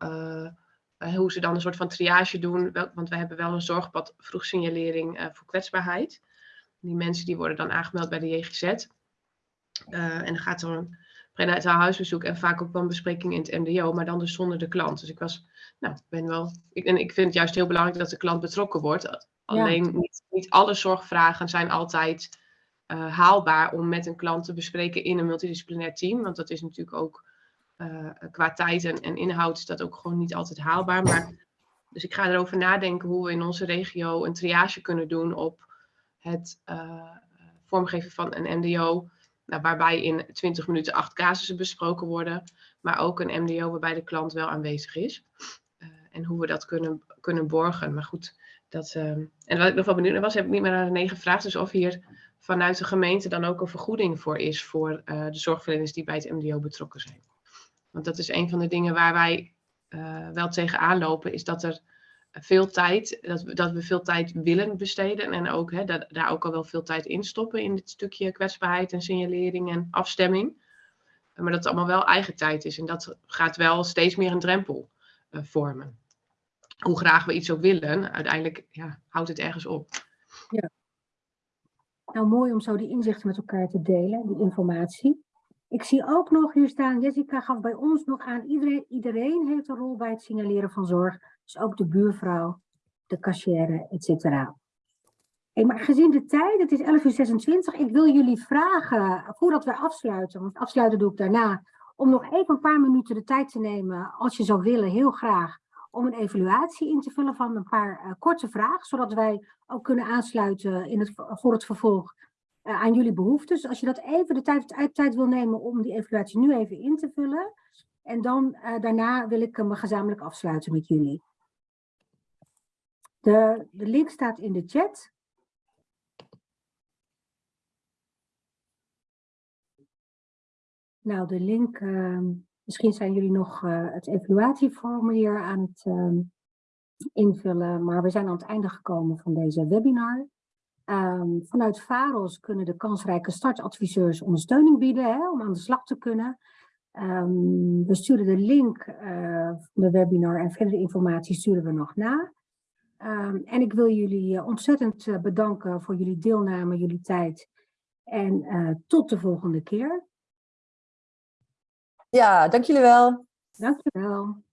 hoe ze dan een soort van triage doen. Wel, want wij hebben wel een zorgpad vroegsignalering voor kwetsbaarheid. Die mensen die worden dan aangemeld bij de JGZ. En dan gaat er een prenataal huisbezoek en vaak ook wel een bespreking in het MDO, maar dan dus zonder de klant. Dus ik was nou, ik ben wel. Ik, en ik vind het juist heel belangrijk dat de klant betrokken wordt. Alleen niet, niet alle zorgvragen zijn altijd eh, haalbaar om met een klant te bespreken in een multidisciplinair team. Want dat is natuurlijk ook eh, qua tijd en, en inhoud is dat ook gewoon niet altijd haalbaar. Maar, dus ik ga erover nadenken hoe we in onze regio een triage kunnen doen op het eh, vormgeven van een MDO. Nou, waarbij in 20 minuten acht casussen besproken worden. Maar ook een MDO waarbij de klant wel aanwezig is. Eh, en hoe we dat kunnen, kunnen borgen. Maar goed, dat, ehm, en wat ik nog wel benieuwd was, heb ik niet meer naar René gevraagd. Dus of hier vanuit de gemeente dan ook een vergoeding voor is voor eh, de zorgverleners die bij het MDO betrokken zijn. Want dat is een van de dingen waar wij eh, wel tegenaan lopen, is dat er veel tijd, dat dat we veel tijd willen besteden en ook hè, dat, daar ook al wel veel tijd in stoppen in dit stukje kwetsbaarheid en signalering en afstemming. Maar dat het allemaal wel eigen tijd is en dat gaat wel steeds meer een drempel eh, vormen. Hoe graag we iets ook willen, uiteindelijk ja, houdt het ergens op. Nou, mooi om zo die inzichten met elkaar te delen, die informatie. Ik zie ook nog hier staan, Jessica gaf bij ons nog aan, iedereen, iedereen heeft een rol bij het signaleren van zorg. Dus ook de buurvrouw, de cashier, et cetera. Maar gezien de tijd, het is 11 uur 26, ik wil jullie vragen, voordat we afsluiten, want afsluiten doe ik daarna, om nog even een paar minuten de tijd te nemen, als je zou willen, heel graag, om een evaluatie in te vullen van een paar eh, korte vragen, zodat wij ook kunnen aansluiten in het, voor het vervolg eh, aan jullie behoeftes. Als je dat even de tijd, tijd, tijd wil nemen om die evaluatie nu even in te vullen. En dan eh, daarna wil ik hem gezamenlijk afsluiten met jullie. De, de link staat in de chat. Nou, de link, ehm, misschien zijn jullie nog eh, het evaluatieformulier aan het ehm, invullen, maar we zijn aan het einde gekomen van deze webinar. Ehm, vanuit VAROS kunnen de kansrijke startadviseurs ondersteuning bieden hè, om aan de slag te kunnen. We sturen de link eh, van de webinar en verdere informatie sturen we nog na. Ehm, en ik wil jullie eh, ontzettend eh, bedanken voor jullie deelname, jullie tijd. En eh, tot de volgende keer. Ja, dank jullie wel. Dankjewel.